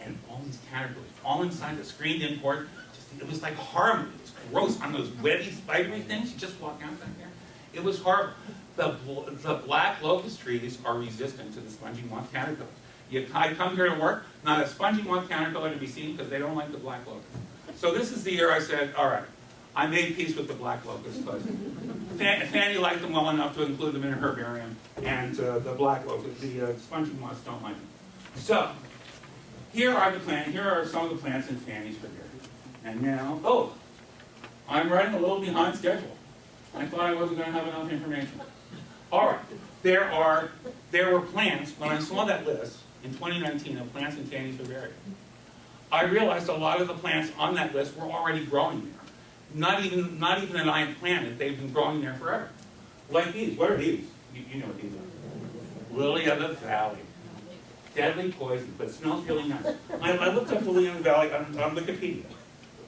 And all these caterpillars, all inside the screened-in porch, just, it was like horrible. It was gross on those webby, spidery things. You just walk out back there. It was horrible. The, the black locust trees are resistant to the spongy moth caterpillars. You, I come here to work, not a spongy moth caterpillar to be seen because they don't like the black locust. So this is the year I said, all right, I made peace with the black locust, but Fanny liked them well enough to include them in her herbarium, and uh, the black locust, the uh, spongy moths don't like them. So, here are the plants, here are some of the plants in Fanny's herbarium. And now, oh, I'm running a little behind schedule. I thought I wasn't gonna have enough information. All right, there are, there were plants, when I saw that list in 2019 of plants in Fanny's herbarium, I realized a lot of the plants on that list were already growing there. Not even, not even I had planted, they've been growing there forever. Like these, what are these? You, you know what these are. Lily of the Valley. Deadly poison, but smells really nice. I, I looked up Lily of the Valley on, on Wikipedia,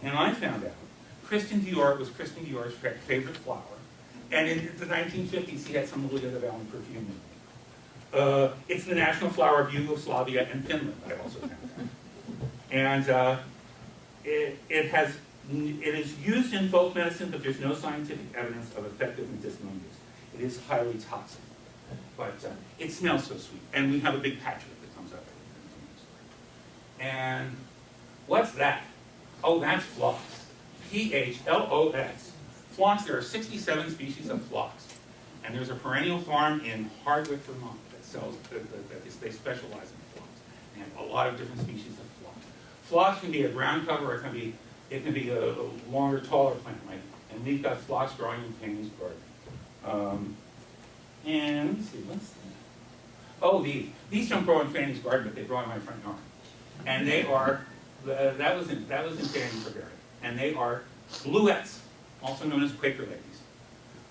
and I found out Christian Dior was Christian Dior's favorite flower. And in the 1950s, he had some Lily of the Valley perfume. Uh, it's the national flower of Yugoslavia and Finland, I also found out. And uh, it, it has, it is used in folk medicine, but there's no scientific evidence of effective medicinal use. It is highly toxic, but uh, it smells so sweet. And we have a big patch of it that comes up. And what's that? Oh, that's phlox. P-H-L-O-X. Phlox, there are 67 species of phlox. And there's a perennial farm in Hardwick, Vermont that sells, that, they specialize in phlox. And a lot of different species of phlox. Phlox can be a ground cover, or it can be, it can be a, a longer, taller plant, right? And we've got phlox growing in garden. Um, and, let me see, what's that? Oh, these. These don't grow in Fanny's garden, but they grow in my front yard. And they are, uh, that was in, that was in Fanny's garden. And they are bluets, also known as Quaker ladies,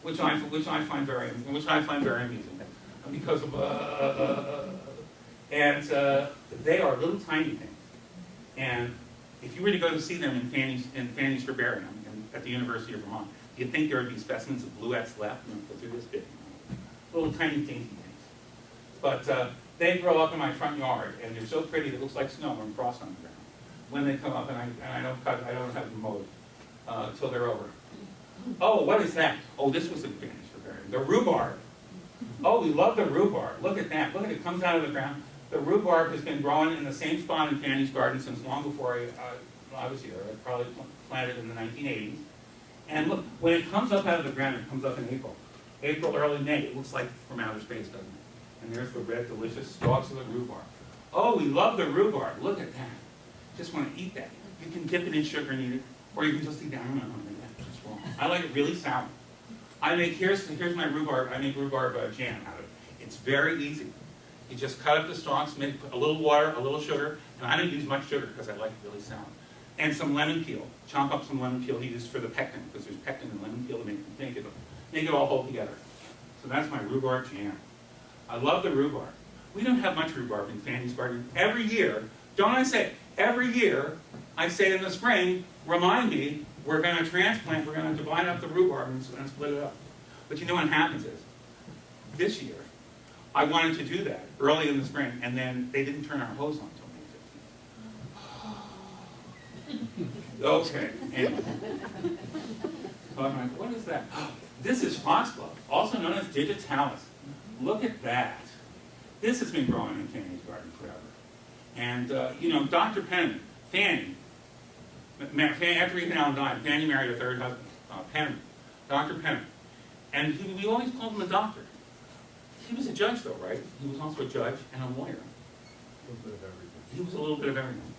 which I, which I find very, which I find very amusing because of, uh, uh, and uh, they are little tiny things. And if you were to go to see them in Fanny's, in Fanny's Herbarium in, at the University of Vermont, you'd think there would be specimens of bluets left, no, because they're this big, little tiny dainty things. But uh, they grow up in my front yard, and they're so pretty that it looks like snow and frost on the ground. When they come up, and I, and I don't cut, I don't have them mowed uh, until they're over. Oh, what is that? Oh, this was a Fanny's Herbarium. The rhubarb. Oh, we love the rhubarb. Look at that. Look at it. It comes out of the ground. The rhubarb has been growing in the same spot in Fanny's garden since long before I, I was here. I probably pl- planted in the 1980s. And look, when it comes up out of the ground, it comes up in April. April, early May. It looks like from outer space, doesn't it? And there's the red, delicious stalks of the rhubarb. Oh, we love the rhubarb. Look at that. Just want to eat that. You can dip it in sugar and eat it, or you can just eat that. I don't know. That's wrong. I like it really sour. I make, here's, here's my rhubarb, I make rhubarb uh, jam out of it. It's very easy. You just cut up the stalks, make a little water, a little sugar, and I don't use much sugar because I like it really sour. And some lemon peel. Chomp up some lemon peel he used for the pectin, because there's pectin in lemon peel to make, make, it, make it all hold together. So that's my rhubarb jam. I love the rhubarb. We don't have much rhubarb in Fanny's garden. Every year, don't I say, every year, I say in the spring, remind me, we're going to transplant, we're going to divide up the rhubarb and, and split it up. But you know what happens is, this year, I wanted to do that early in the spring, and then they didn't turn our hose on until May 15th. Okay, anyway. So I'm like, what is that? This is foxglove, also known as digitalis. Look at that. This has been growing in Fanny's garden forever. And, uh, you know, Dr. Penn, Fanny, after Ethan Allen died, Fanny married a third husband, uh, Penniman, Dr. Penn. And he, we always called him a doctor. He was a judge though, right? He was also a judge and a lawyer. A little bit of everything. He was a little bit of everything.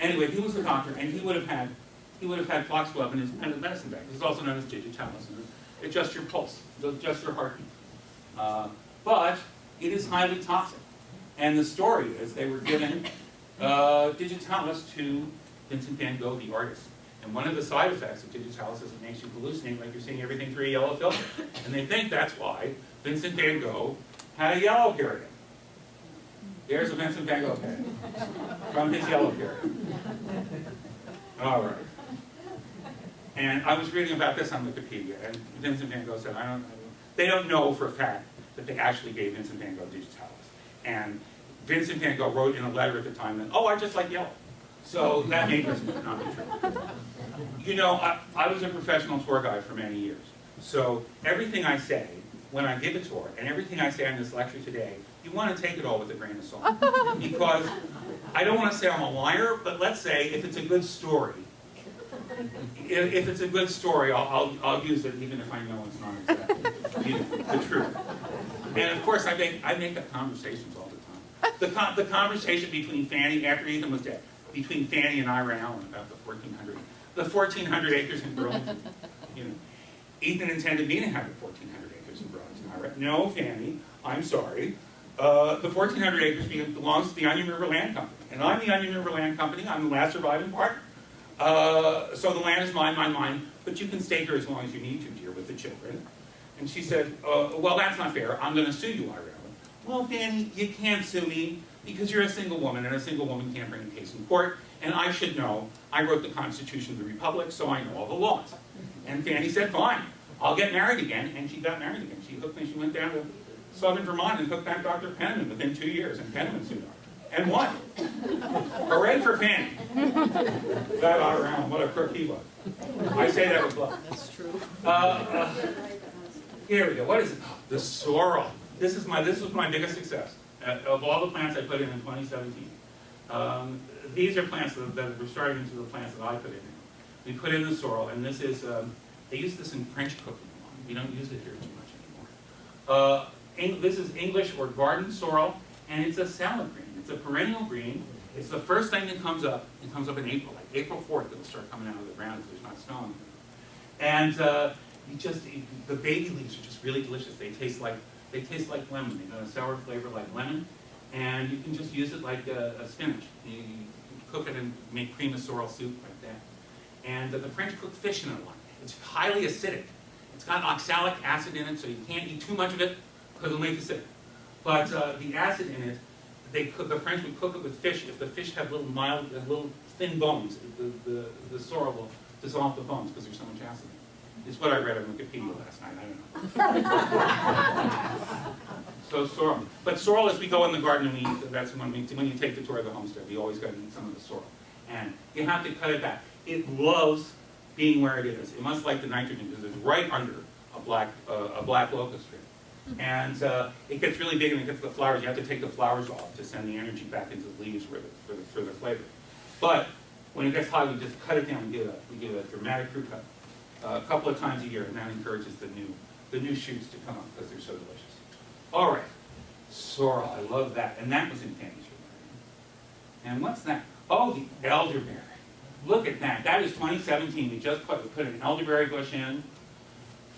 Anyway, he was a doctor, and he would have had, he would have had foxglove in his independent medicine bag. This is also known as digitalis. It adjusts your pulse, it adjusts your heartbeat. Uh, but it is highly toxic. And the story is they were given uh, digitalis to Vincent van Gogh, the artist. And one of the side effects of digitalis is it makes you hallucinate like you're seeing everything through a yellow filter. And they think that's why Vincent van Gogh had a yellow period. There's a Vincent van Gogh period from his yellow period. All right. And I was reading about this on Wikipedia, and Vincent van Gogh said, I don't, I don't they don't know for a fact that they actually gave Vincent van Gogh digitalis. And Vincent van Gogh wrote in a letter at the time that, oh, I just like yellow. So that may just not be true. You know, I, I was a professional tour guide for many years. So everything I say when I give a tour, and everything I say in this lecture today, you want to take it all with a grain of salt. <laughs> Because I don't want to say I'm a liar, but let's say if it's a good story, if, if it's a good story, I'll, I'll, I'll use it even if I know it's not exactly you know, the truth. And of course, I make, I make up conversations all the time. The, con- the conversation between Fanny, after Ethan was dead, between Fanny and Ira Allen about the 1,400, the 1,400 acres in Burlington. You know, Ethan intended me to have the 1,400 acres in Burlington. No, Fanny, I'm sorry. Uh, the 1,400 acres belongs to the Onion River Land Company. And I'm the Onion River Land Company. I'm the last surviving partner. Uh, so the land is mine, mine, mine, but you can stay here as long as you need to, dear, with the children. And she said, uh, well, that's not fair. I'm going to sue you, Ira. Well, Fanny, you can't sue me because you're a single woman, and a single woman can't bring a case in court. And I should know. I wrote the Constitution of the Republic, so I know all the laws. And Fanny said, fine, I'll get married again. And she got married again. She hooked me. She went down to southern Vermont and hooked back Dr. Penniman within two years, and Penniman sued her. and won. Hooray for Fanny. That all around, what a crook he was. I say that with love.
That's true.
Uh, uh, here we go. What is it? The sorrel. This is my this was my biggest success uh, of all the plants I put in in 2017. Um, these are plants that, that were starting into the plants that I put in. We put in the sorrel, and this is um, they use this in French cooking. a lot. We don't use it here too much anymore. Uh, this is English or garden sorrel, and it's a salad green. It's a perennial green. It's the first thing that comes up. It comes up in April, like April 4th. It'll start coming out of the ground if there's not snow on it. And uh, you just you- the baby leaves are just really delicious. They taste like they taste like lemon. They got a sour flavor like lemon, and you can just use it like a, a spinach. You, you cook it and make cream of sorrel soup like that. And uh, the French cook fish in it a lot. It's highly acidic. It's got oxalic acid in it, so you can't eat too much of it because it'll make you sick. But uh, the acid in it, they cook, the French would cook it with fish. If the fish have little mild, little thin bones, the, the, the sorrel will dissolve the bones because there's so much acid in it. It's what I read on Wikipedia last night, I don't know. <laughs> So sorrel, but sorrel as we go in the garden and we eat, that's when we, when you take the tour of the homestead, we always gotta eat some of the sorrel. And you have to cut it back. It loves being where it is. It must like the nitrogen because it's right under a black, uh, a black locust tree. And uh, it gets really big and it gets the flowers. You have to take the flowers off to send the energy back into the leaves for the, for the, for the flavor. But when it gets hot, we just cut it down. We do a, we do a dramatic fruit cut uh, a couple of times a year, and that encourages the new, the new shoots to come up because they're so delicious. All right, sorrel, I love that. And that was in Fanny's And what's that? Oh, the elderberry. Look at that. That is 2017. We just put, we put an elderberry bush in.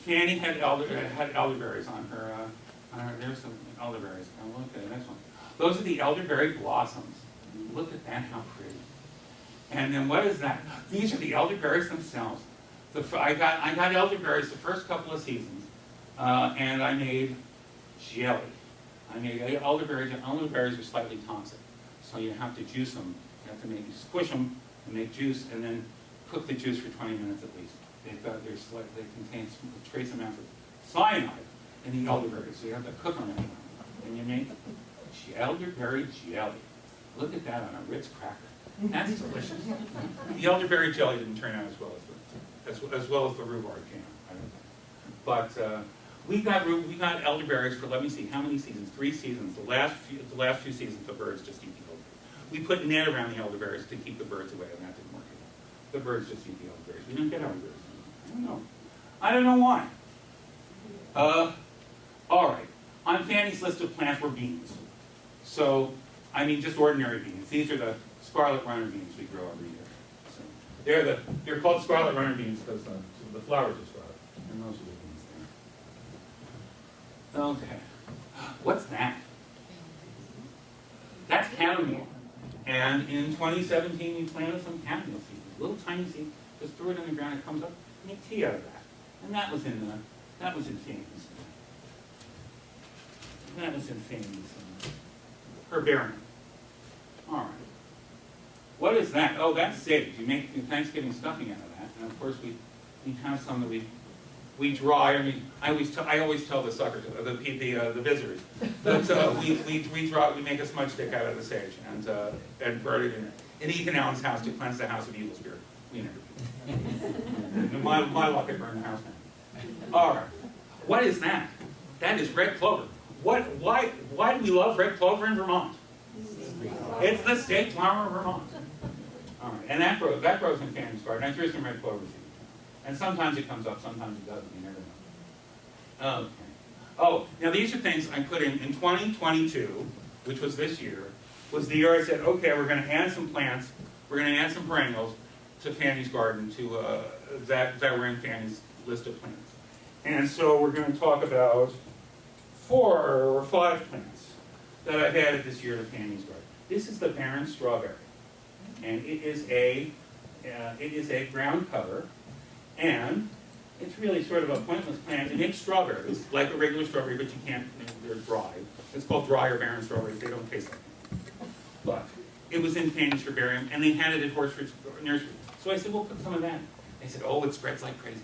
Fanny had elder, had elderberries on her, uh, on her, there's some elderberries. Now look at the next one. Those are the elderberry blossoms. Look at that, how pretty. And then what is that? These are the elderberries themselves. The, I got, I got elderberries the first couple of seasons, uh, and I made jelly. I made elderberries, and elderberries are slightly toxic. So you have to juice them, you have to make, squish them and make juice, and then cook the juice for twenty minutes at least. They've got, they're they contain trace amounts of cyanide in the elderberries, so you have to cook them. And you make elderberry jelly. Look at that on a Ritz cracker. That's delicious. The elderberry jelly didn't turn out as well as the, as, as well as the rhubarb jam. But, uh, we got, we got elderberries for, let me see, how many seasons? Three seasons. The last few, the last few seasons, the birds just eat. We put net around the elderberries to keep the birds away, and that didn't work. The birds just eat the elderberries. We didn't get elderberries. I don't know. I don't know why. Uh, all right. On Fanny's list of plants were beans. So, I mean, just ordinary beans. These are the scarlet runner beans we grow every year. So, they're the they're called scarlet runner beans because the, the flowers are scarlet, and those are the beans there. Okay, what's that? That's chamomile. And in 2017, we planted some chamomile seeds, little tiny seeds. Just threw it in the ground. It comes up. Make tea out of that. And that was in the that was in Fanny's. That was in uh, herbarium. All right. What is that? Oh, that's sage. You make Thanksgiving stuffing out of that. And of course, we, we have some that we, we draw. I mean, I always tell, I always tell the suckers, uh, the, pe- the, uh, the visitors, that uh, <laughs> we, we, we draw, we make a smudge stick out of the sage and, uh, and burn it in, in Ethan Allen's house to cleanse the house of evil spirit. We never do. <laughs> my, my luck, I burned the house down. All right. What is that? That is red clover. What, why, why do we love red clover in Vermont? It's the state flower of Vermont. All right, and that grows, that grows in Fanny's garden. I threw some red clover seeds. And sometimes it comes up, sometimes it doesn't, you never know. Okay. Oh, now these are things I put in, in 2022, which was this year, was the year I said, okay, we're gonna add some plants, we're gonna add some perennials to Fanny's garden, to, uh, that, that were in Fanny's list of plants. And so we're gonna talk about four or five plants that I've added this year to Fanny's garden. This is the barren strawberry. And it is a, uh, it is a ground cover, and it's really sort of a pointless plant. It makes strawberries, like a regular strawberry, but you can't, they're dry. It's called dry or barren strawberries, they don't taste like it. But it was in Fanny's herbarium, and they had it at Horsford's nursery. So I said, well, put some of that. in." They said, oh, it spreads like crazy.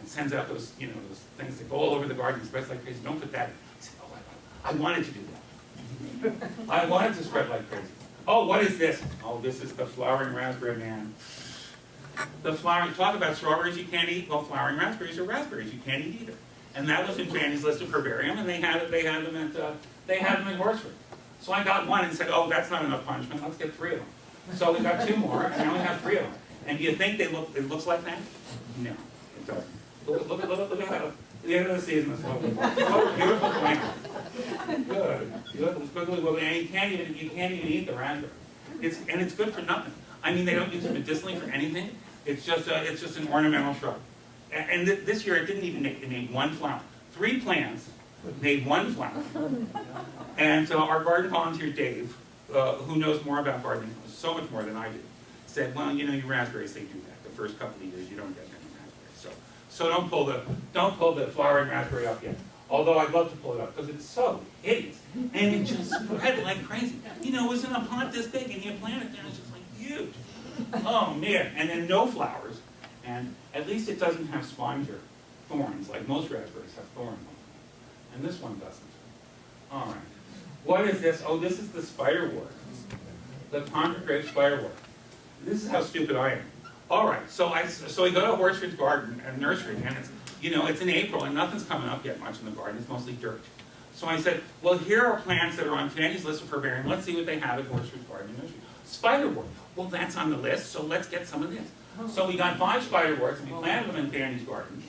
And sends out those, you know, those things that go all over the garden, spreads like crazy. Don't put that in. I said, oh, I, I wanted to do that. <laughs> I wanted to spread like crazy. Oh, what is this? Oh, this is the flowering raspberry man. The flowering, talk about strawberries you can't eat, well, flowering raspberries are raspberries you can't eat either. And that was in Fanny's list of herbarium, and they had it, they had them at, uh, they had them in Horsford. So I got one and said, oh, that's not enough punishment, let's get three of them. So we got two more, and now we have three of them. And do you think they look, it looks like that? No, it doesn't. Look, look, look, look at the end of the season is. What a beautiful plant. Good. You look, look, and you can't even, you can't even eat the raspberry. It's, and it's good for nothing. I mean, they don't use it medicinally for anything. It's just, a, it's just an ornamental shrub. And, and thi- this year, it didn't even make, it made one flower. Three plants made one flower. <laughs> And so our garden volunteer, Dave, uh, who knows more about gardening, so much more than I do, said, well, you know, your raspberries, they do that. The first couple of years, you don't get many raspberries. So, so don't pull the, don't pull the flowering raspberry up yet. Although I'd love to pull it up, because it's so hideous. And it just spread like crazy. You know, it was in a pot this big, and you plant it there, and it's just like huge. Oh, man. And then no flowers. And at least it doesn't have spines or thorns, like most raspberries have thorns. And this one doesn't. All right. What is this? Oh, this is the spiderwort. The Concord grape spiderwort. This is how stupid I am. All right, so I, so I go to Horsford's garden and nursery, and it's, you know, it's in April, and nothing's coming up yet much in the garden, it's mostly dirt. So I said, well, here are plants that are on Fanny's list of herbarium, let's see what they have at Horsford's garden and nursery. Spiderwort, well, that's on the list, so let's get some of this. So we got five spiderworts, and we planted them in Fanny's garden.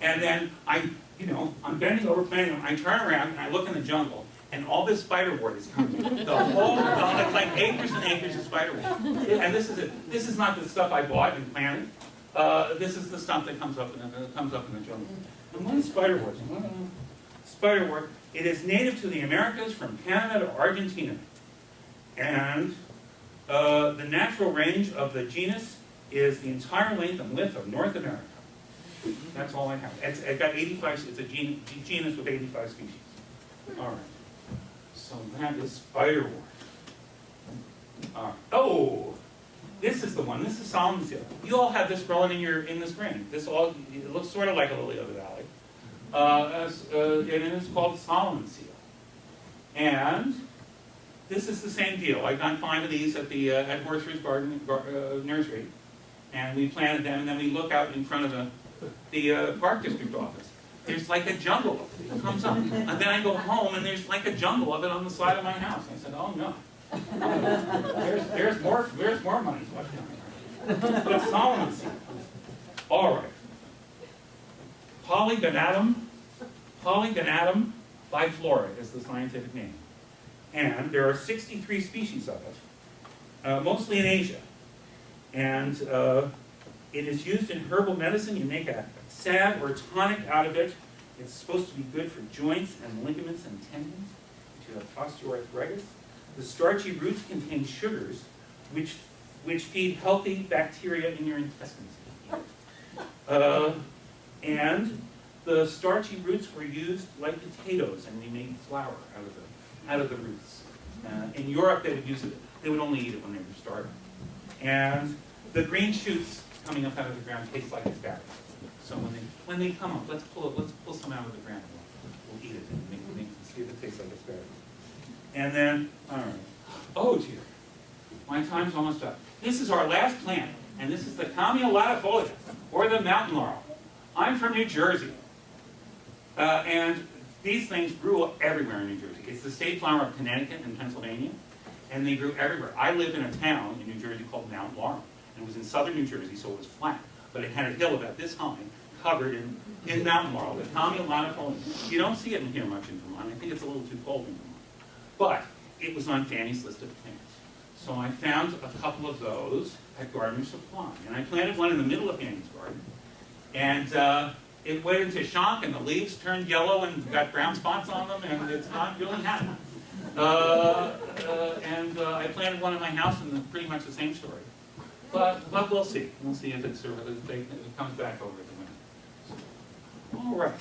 And then I, you know, I'm bending over planting them, I turn around and I look in the jungle, and all this spiderwort is coming. The whole, the- it's like acres and acres of spiderwort. And this is it, this is not the stuff I bought and planted. Uh, this is the stuff that comes up in, the- comes up in the jungle. And what is spiderwort? Spiderwort, it is native to the Americas from Canada to Argentina. And uh, the natural range of the genus is the entire length and width of North America. That's all I have. It's, it got 85, it's a gen- genus with 85 species. All right. So that is spiderwort. Oh, this is the one. This is Solomon's seal. You all have this growing in your in the spring. This all it looks sort of like a lily of the valley, uh, uh, and it is called Solomon's seal. And this is the same deal. I got five of these at the uh, at Garden gar, uh, Nursery, and we planted them. And then we look out in front of the the uh, Park District office. There's like a jungle. It comes up, and then I go home, and there's like a jungle of it on the side of my house. I said, "Oh no, there's there's more there's more money. But Solomon seal. All right. Polygonatum, Polygonatum biflora is the scientific name. And there are 63 species of it, uh, mostly in Asia. And uh, it is used in herbal medicine. You make a salve or a tonic out of it. It's supposed to be good for joints and ligaments and tendons if you have osteoarthritis. The starchy roots contain sugars which, which feed healthy bacteria in your intestines. Uh, and the starchy roots were used like potatoes, and they made flour out of the, out of the roots. Uh, in Europe, they would use it, they would only eat it when they were starving. And the green shoots coming up out of the ground taste like asparagus. So when they, when they come up, let's pull it, let's pull some out of the ground. We'll, we'll eat it and make, make, see if it tastes like asparagus. And then, all right. Oh dear, my time's almost up. This is our last plant, and this is the latifolia, or the mountain laurel. I'm from New Jersey. Uh, and these things grew everywhere in New Jersey. It's the state flower of Connecticut and Pennsylvania, and they grew everywhere. I lived in a town in New Jersey called Mount Laurel, and it was in southern New Jersey, so it was flat, but it had a hill about this high, covered in, in mountain laurel, the Kalmia latifolia. You don't see it in here much in Vermont. I think it's a little too cold in Vermont. But it was on Fanny's list of plants. So I found a couple of those at Gardener Supply, and I planted one in the middle of Fanny's garden, and uh, it went into shock and the leaves turned yellow and got brown spots on them and it's not really happy. Uh, uh, and uh, I planted one in my house and it's pretty much the same story. But, but we'll see. We'll see if it's, if it it comes back over the winter. All right.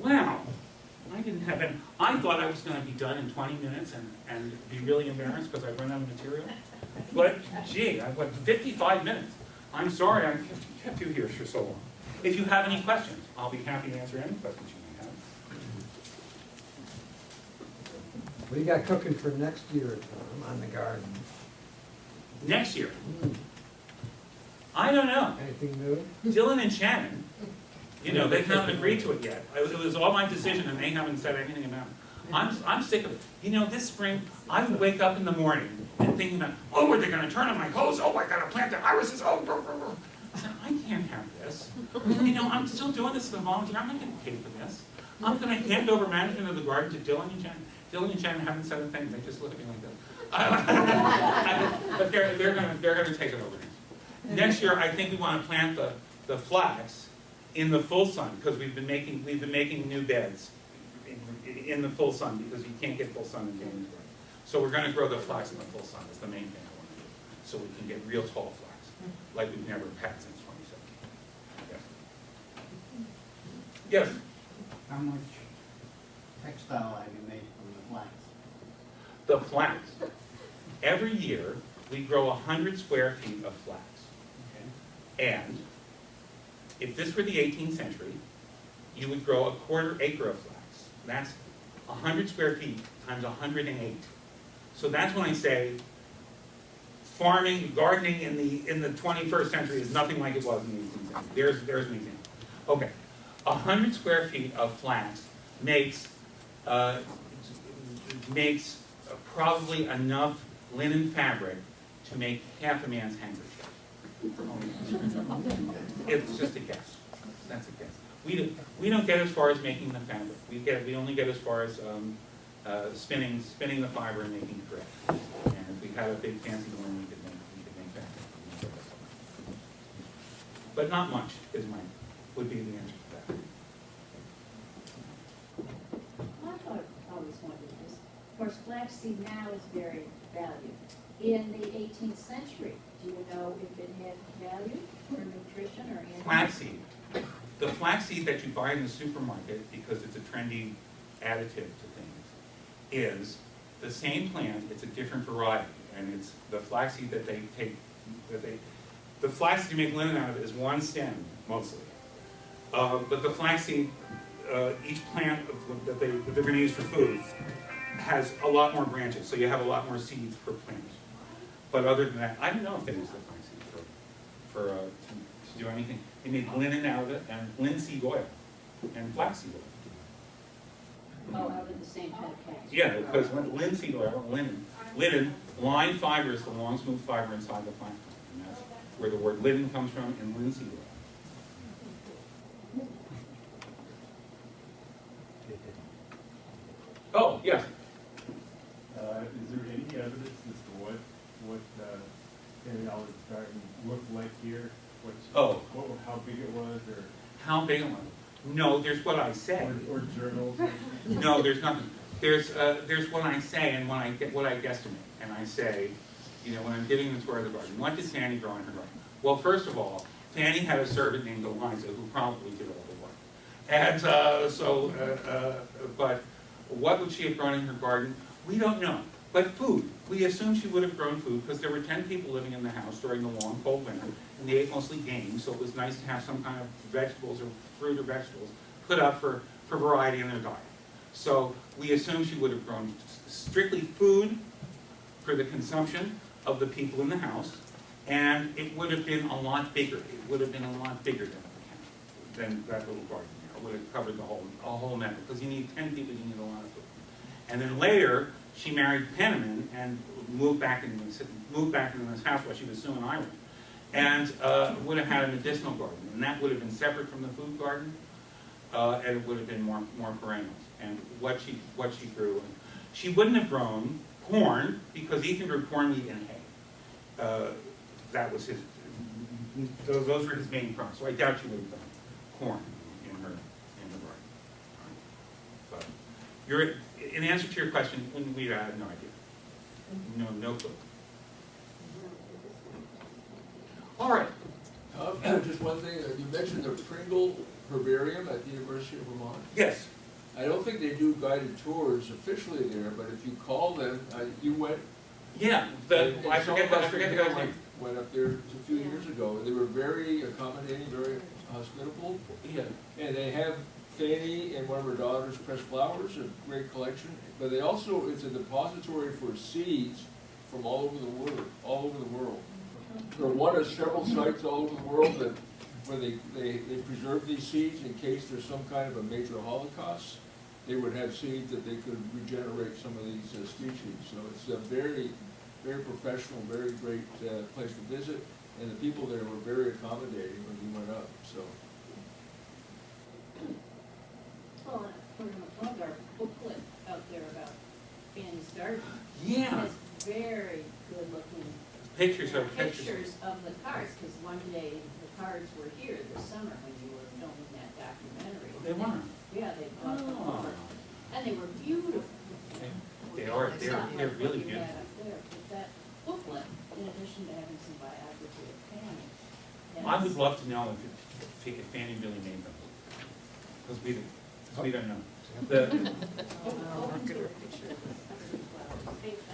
Wow. I didn't have any, I thought I was going to be done in 20 minutes and, and be really embarrassed because I ran out of material. But gee, I went 55 minutes. I'm sorry I kept, kept you here for so long. If you have any questions, I'll be happy to answer any questions you may have.
What do you got cooking for next year, Tom, on the garden?
Next year,
Hmm,
I don't know.
Anything new?
Dylan and Shannon, you know, they haven't agreed to it yet. I- It was all my decision and they haven't said anything about it. I'm, I'm sick of it. You know, this spring, I would wake up in the morning and thinking about, oh, are they gonna turn on my hose? Oh, I gotta plant the irises, oh, blah, blah, blah. I said, I can't have this. You know, I'm still doing this as a volunteer, I'm not getting paid for this. I'm gonna hand over management of the garden to Dylan and Jen. Dylan and Jen haven't said a thing, they just look at me like that. <laughs> But they're, they're gonna, they're gonna take it over. Next year, I think we wanna plant the, the flax in the full sun, because we've been making, we've been making new beds in, in the full sun, because you can't get full sun in January. So we're gonna grow the flax in the full sun, That's the main thing I wanna do, so we can get real tall flax, like we've never had since twenty seventeen. Yes,
How much textile have you made from the flax?
the flax. Every year, we grow hundred square feet of flax. Okay. And if this were the eighteenth century, you would grow a quarter acre of flax. That's hundred square feet times hundred and eight. So that's when I say farming, gardening in the, in the twenty-first century is nothing like it was in the eighteenth century. There's, there's an example. Okay, hundred square feet of flax makes, uh, makes probably enough linen fabric to make half a man's handkerchief. It's just a guess, that's a guess. We don't, we don't get as far as making the fabric, we get, we only get as far as, um, uh, spinning, spinning the fiber and making thread. And if we had a big fancy loom, we could make, we could make fabric. But not much is my, would be the answer to that.
I thought, always wondered this. Of course, flaxseed now is very valued. In the eighteenth century, do you know if it had value for nutrition or anything?
Flaxseed. The flaxseed that you buy in the supermarket, because it's a trendy additive to things, is the same plant, it's a different variety. And it's the flaxseed that they take, that they, the flaxseed you make linen out of is one stem, mostly. Uh, but the flaxseed, uh, each plant that they, that they're gonna use for food has a lot more branches, so you have a lot more seeds per plant. But other than that, I don't know if they use the flaxseed for, for, uh, to, to do anything. They make linen out of it, and linseed oil, and flaxseed oil.
Oh, out of the same type of cast.
Yeah, because when linseed oil, linen, linen, line fiber is the long smooth fiber inside the plant. And that's where the word linen comes from, and linseed oil. Oh, yes,
Uh, is there any evidence as to what, what, uh, Fanny Olive Garden looked like here? What,
Oh.
what, how big it was, or,
how big am I? No, there's what I say.
or, or journals?
No, there's nothing. There's, uh, there's what I say and what I, get- what I guesstimate. And I say, you know, when I'm giving the tour of the garden, what did Fanny grow in her garden? Well, first of all, Fanny had a servant named Eliza who probably did all the work. And, uh, so, uh, uh, but what would she have grown in her garden? We don't know. But food, we assume she would have grown food because there were ten people living in the house during the long cold winter. And they ate mostly game, so it was nice to have some kind of vegetables or fruit or vegetables put up for, for variety in their diet. So we assume she would have grown strictly food for the consumption of the people in the house, and it would have been a lot bigger. It would have been a lot bigger than, than that little garden. It would have covered the whole, a whole meadow, because you need ten people, you need a lot of food. And then later, she married Penniman and moved back into this, moved back into this house while she was still in Ireland. And, uh, would have had a medicinal garden, and that would have been separate from the food garden, uh, and it would have been more, more perennials. And what she, what she grew, and she wouldn't have grown corn, because Ethan grew corn, wheat, and hay. Uh, that was his, those, those were his main crops, so I doubt she would have done corn in her, in the garden. But, your, in answer to your question, we, have no idea. No, no clue. All right,
Uh, Just one thing, uh, you mentioned the Pringle Herbarium at the University of Vermont.
yes,
I don't think they do guided tours officially there, but if you call them, uh, you went.
yeah, the,
and-
I
and some
forget, I forget the
went-
guy's name.
Went up there a few years ago, and they were very accommodating, very hospitable,
Yeah,
and they have Fanny and one of her daughters press flowers, a great collection, but they also, it's a depository for seeds from all over the world, all over the world. They're one of several sites all over the world that, where they, they, they preserve these seeds in case there's some kind of a major holocaust. They would have seeds that they could regenerate some of these uh, species, so it's a very, very professional, very great, uh, place to visit. And the people there were very accommodating when we went up, so.
Well, we're gonna plug our booklet out there about Fanny's Garden.
Yeah,
Has very good looking
pictures of pictures.
pictures of the cards, because one day the cards were here this summer when you were filming that documentary.
They were.
Yeah, they brought them
Oh.
over, and they were beautiful.
They are,
It's
they're,
not
they're
like
really
what you had
beautiful.
up there, but that booklet, in addition to having some biography of Fanny.
I
has-
would love to know if, if Fanny really made them. Because we, because we don't know. <laughs> The,
Oh, I'll picture of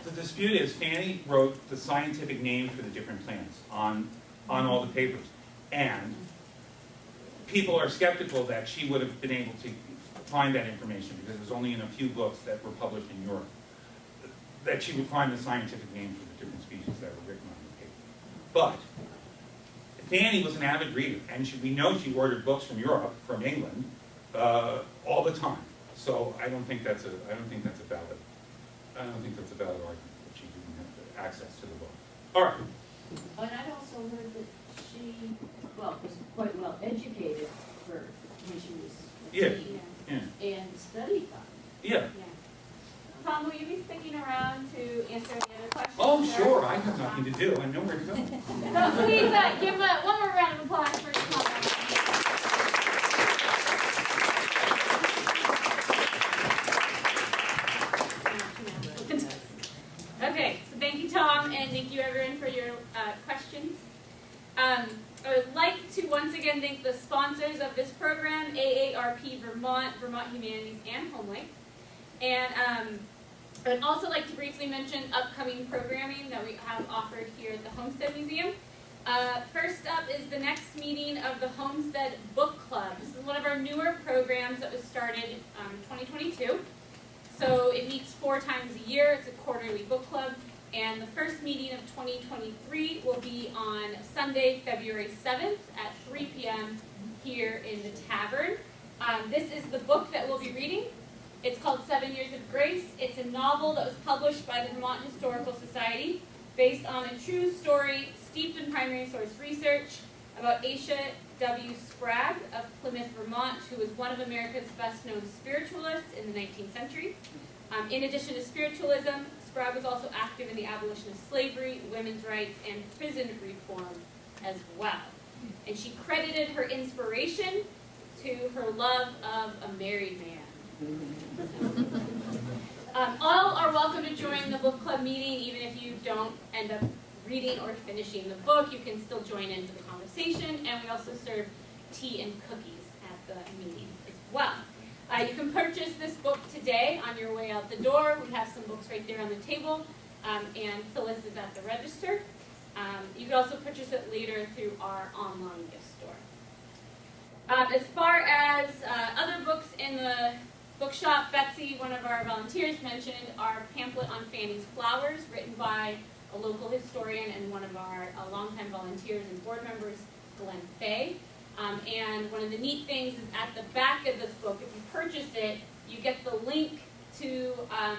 the
dispute is Fanny wrote the scientific names for the different plants on, on all the papers. And people are skeptical that she would have been able to find that information because it was only in a few books that were published in Europe. That she would find the scientific names for the different species that were written on the paper. But Fanny was an avid reader, and she, we know she ordered books from Europe, from England, uh, all the time. So I don't think that's a, I don't think that's a valid, I don't think that's a valid argument that she didn't have access to the book. All right,
And I'd also heard that she, well, was quite well educated for when she was a
Yeah.
teen,
yeah,
and studied them.
yeah.
Tom, will you be sticking around to answer any other questions?
Oh, sure, I have nothing to do, I know where to go. <laughs>
So please, uh, give a, one more round of applause for Tom. Okay, so thank you, Tom, and thank you, everyone, for your uh, questions. Um, I would like to once again thank the sponsors of this program, AARP Vermont, Vermont Humanities, and HomeLink. And um, I would also like to briefly mention upcoming programming that we have offered here at the Homestead Museum. Uh, first up is the next meeting of the Homestead Book Club. This is one of our newer programs that was started um, in 2022. So it meets four times a year. It's a quarterly book club. And the first meeting of 2023 will be on Sunday, February 7th at 3 p.m. here in the tavern. Um, this is the book that we'll be reading. It's called Seven Years of Grace. It's a novel that was published by the Vermont Historical Society based on a true story steeped in primary source research about Achsa W. Sprague of Plymouth, Vermont, who was one of America's best known spiritualists in the 19th century. Um, in addition to spiritualism, Sprague was also active in the abolition of slavery, women's rights, and prison reform as well. And she credited her inspiration to her love of a married man. <laughs> Um, all are welcome to join the book club meeting, even if you don't end up reading or finishing the book. You can still join into the conversation, and we also serve tea and cookies at the meetings as well. Uh, you can purchase this book today on your way out the door. We have some books right there on the table, um, and Phyllis is at the register. Um, you can also purchase it later through our online gift store. Um, as far as uh, other books in the bookshop, Betsy, one of our volunteers, mentioned our pamphlet on Fanny's Flowers, written by a local historian and one of our uh, longtime volunteers and board members, Glenn Fay. Um, and one of the neat things is at the back of this book, if you purchase it, you get the link to um,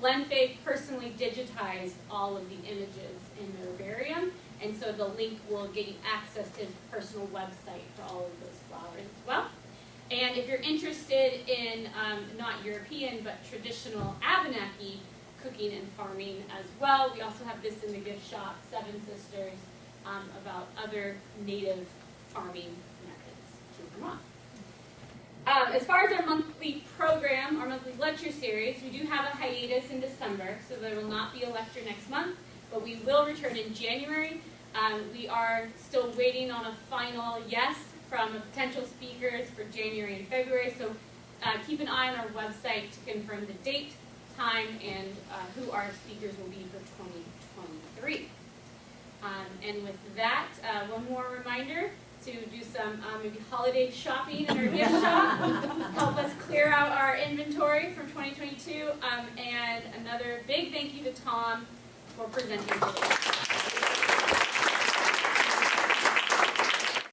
Glenn Fay personally digitized all of the images in the herbarium. And so the link will get you access to his personal website for all of those flowers as well. And if you're interested in um, not European but traditional Abenaki cooking and farming as well, we also have this in the gift shop, Seven Sisters, um, about other native farming Vermont. Um, as far as our monthly program, our monthly lecture series, we do have a hiatus in December, so there will not be a lecture next month, but we will return in January. Um, we are still waiting on a final yes from potential speakers for January and February, so uh, keep an eye on our website to confirm the date, time, and uh, who our speakers will be for 2023. Um, and with that, uh, one more reminder, to do some um, maybe holiday shopping in our gift shop, <laughs> help us clear out our inventory from 2022, um, and another big thank you to Tom for presenting today.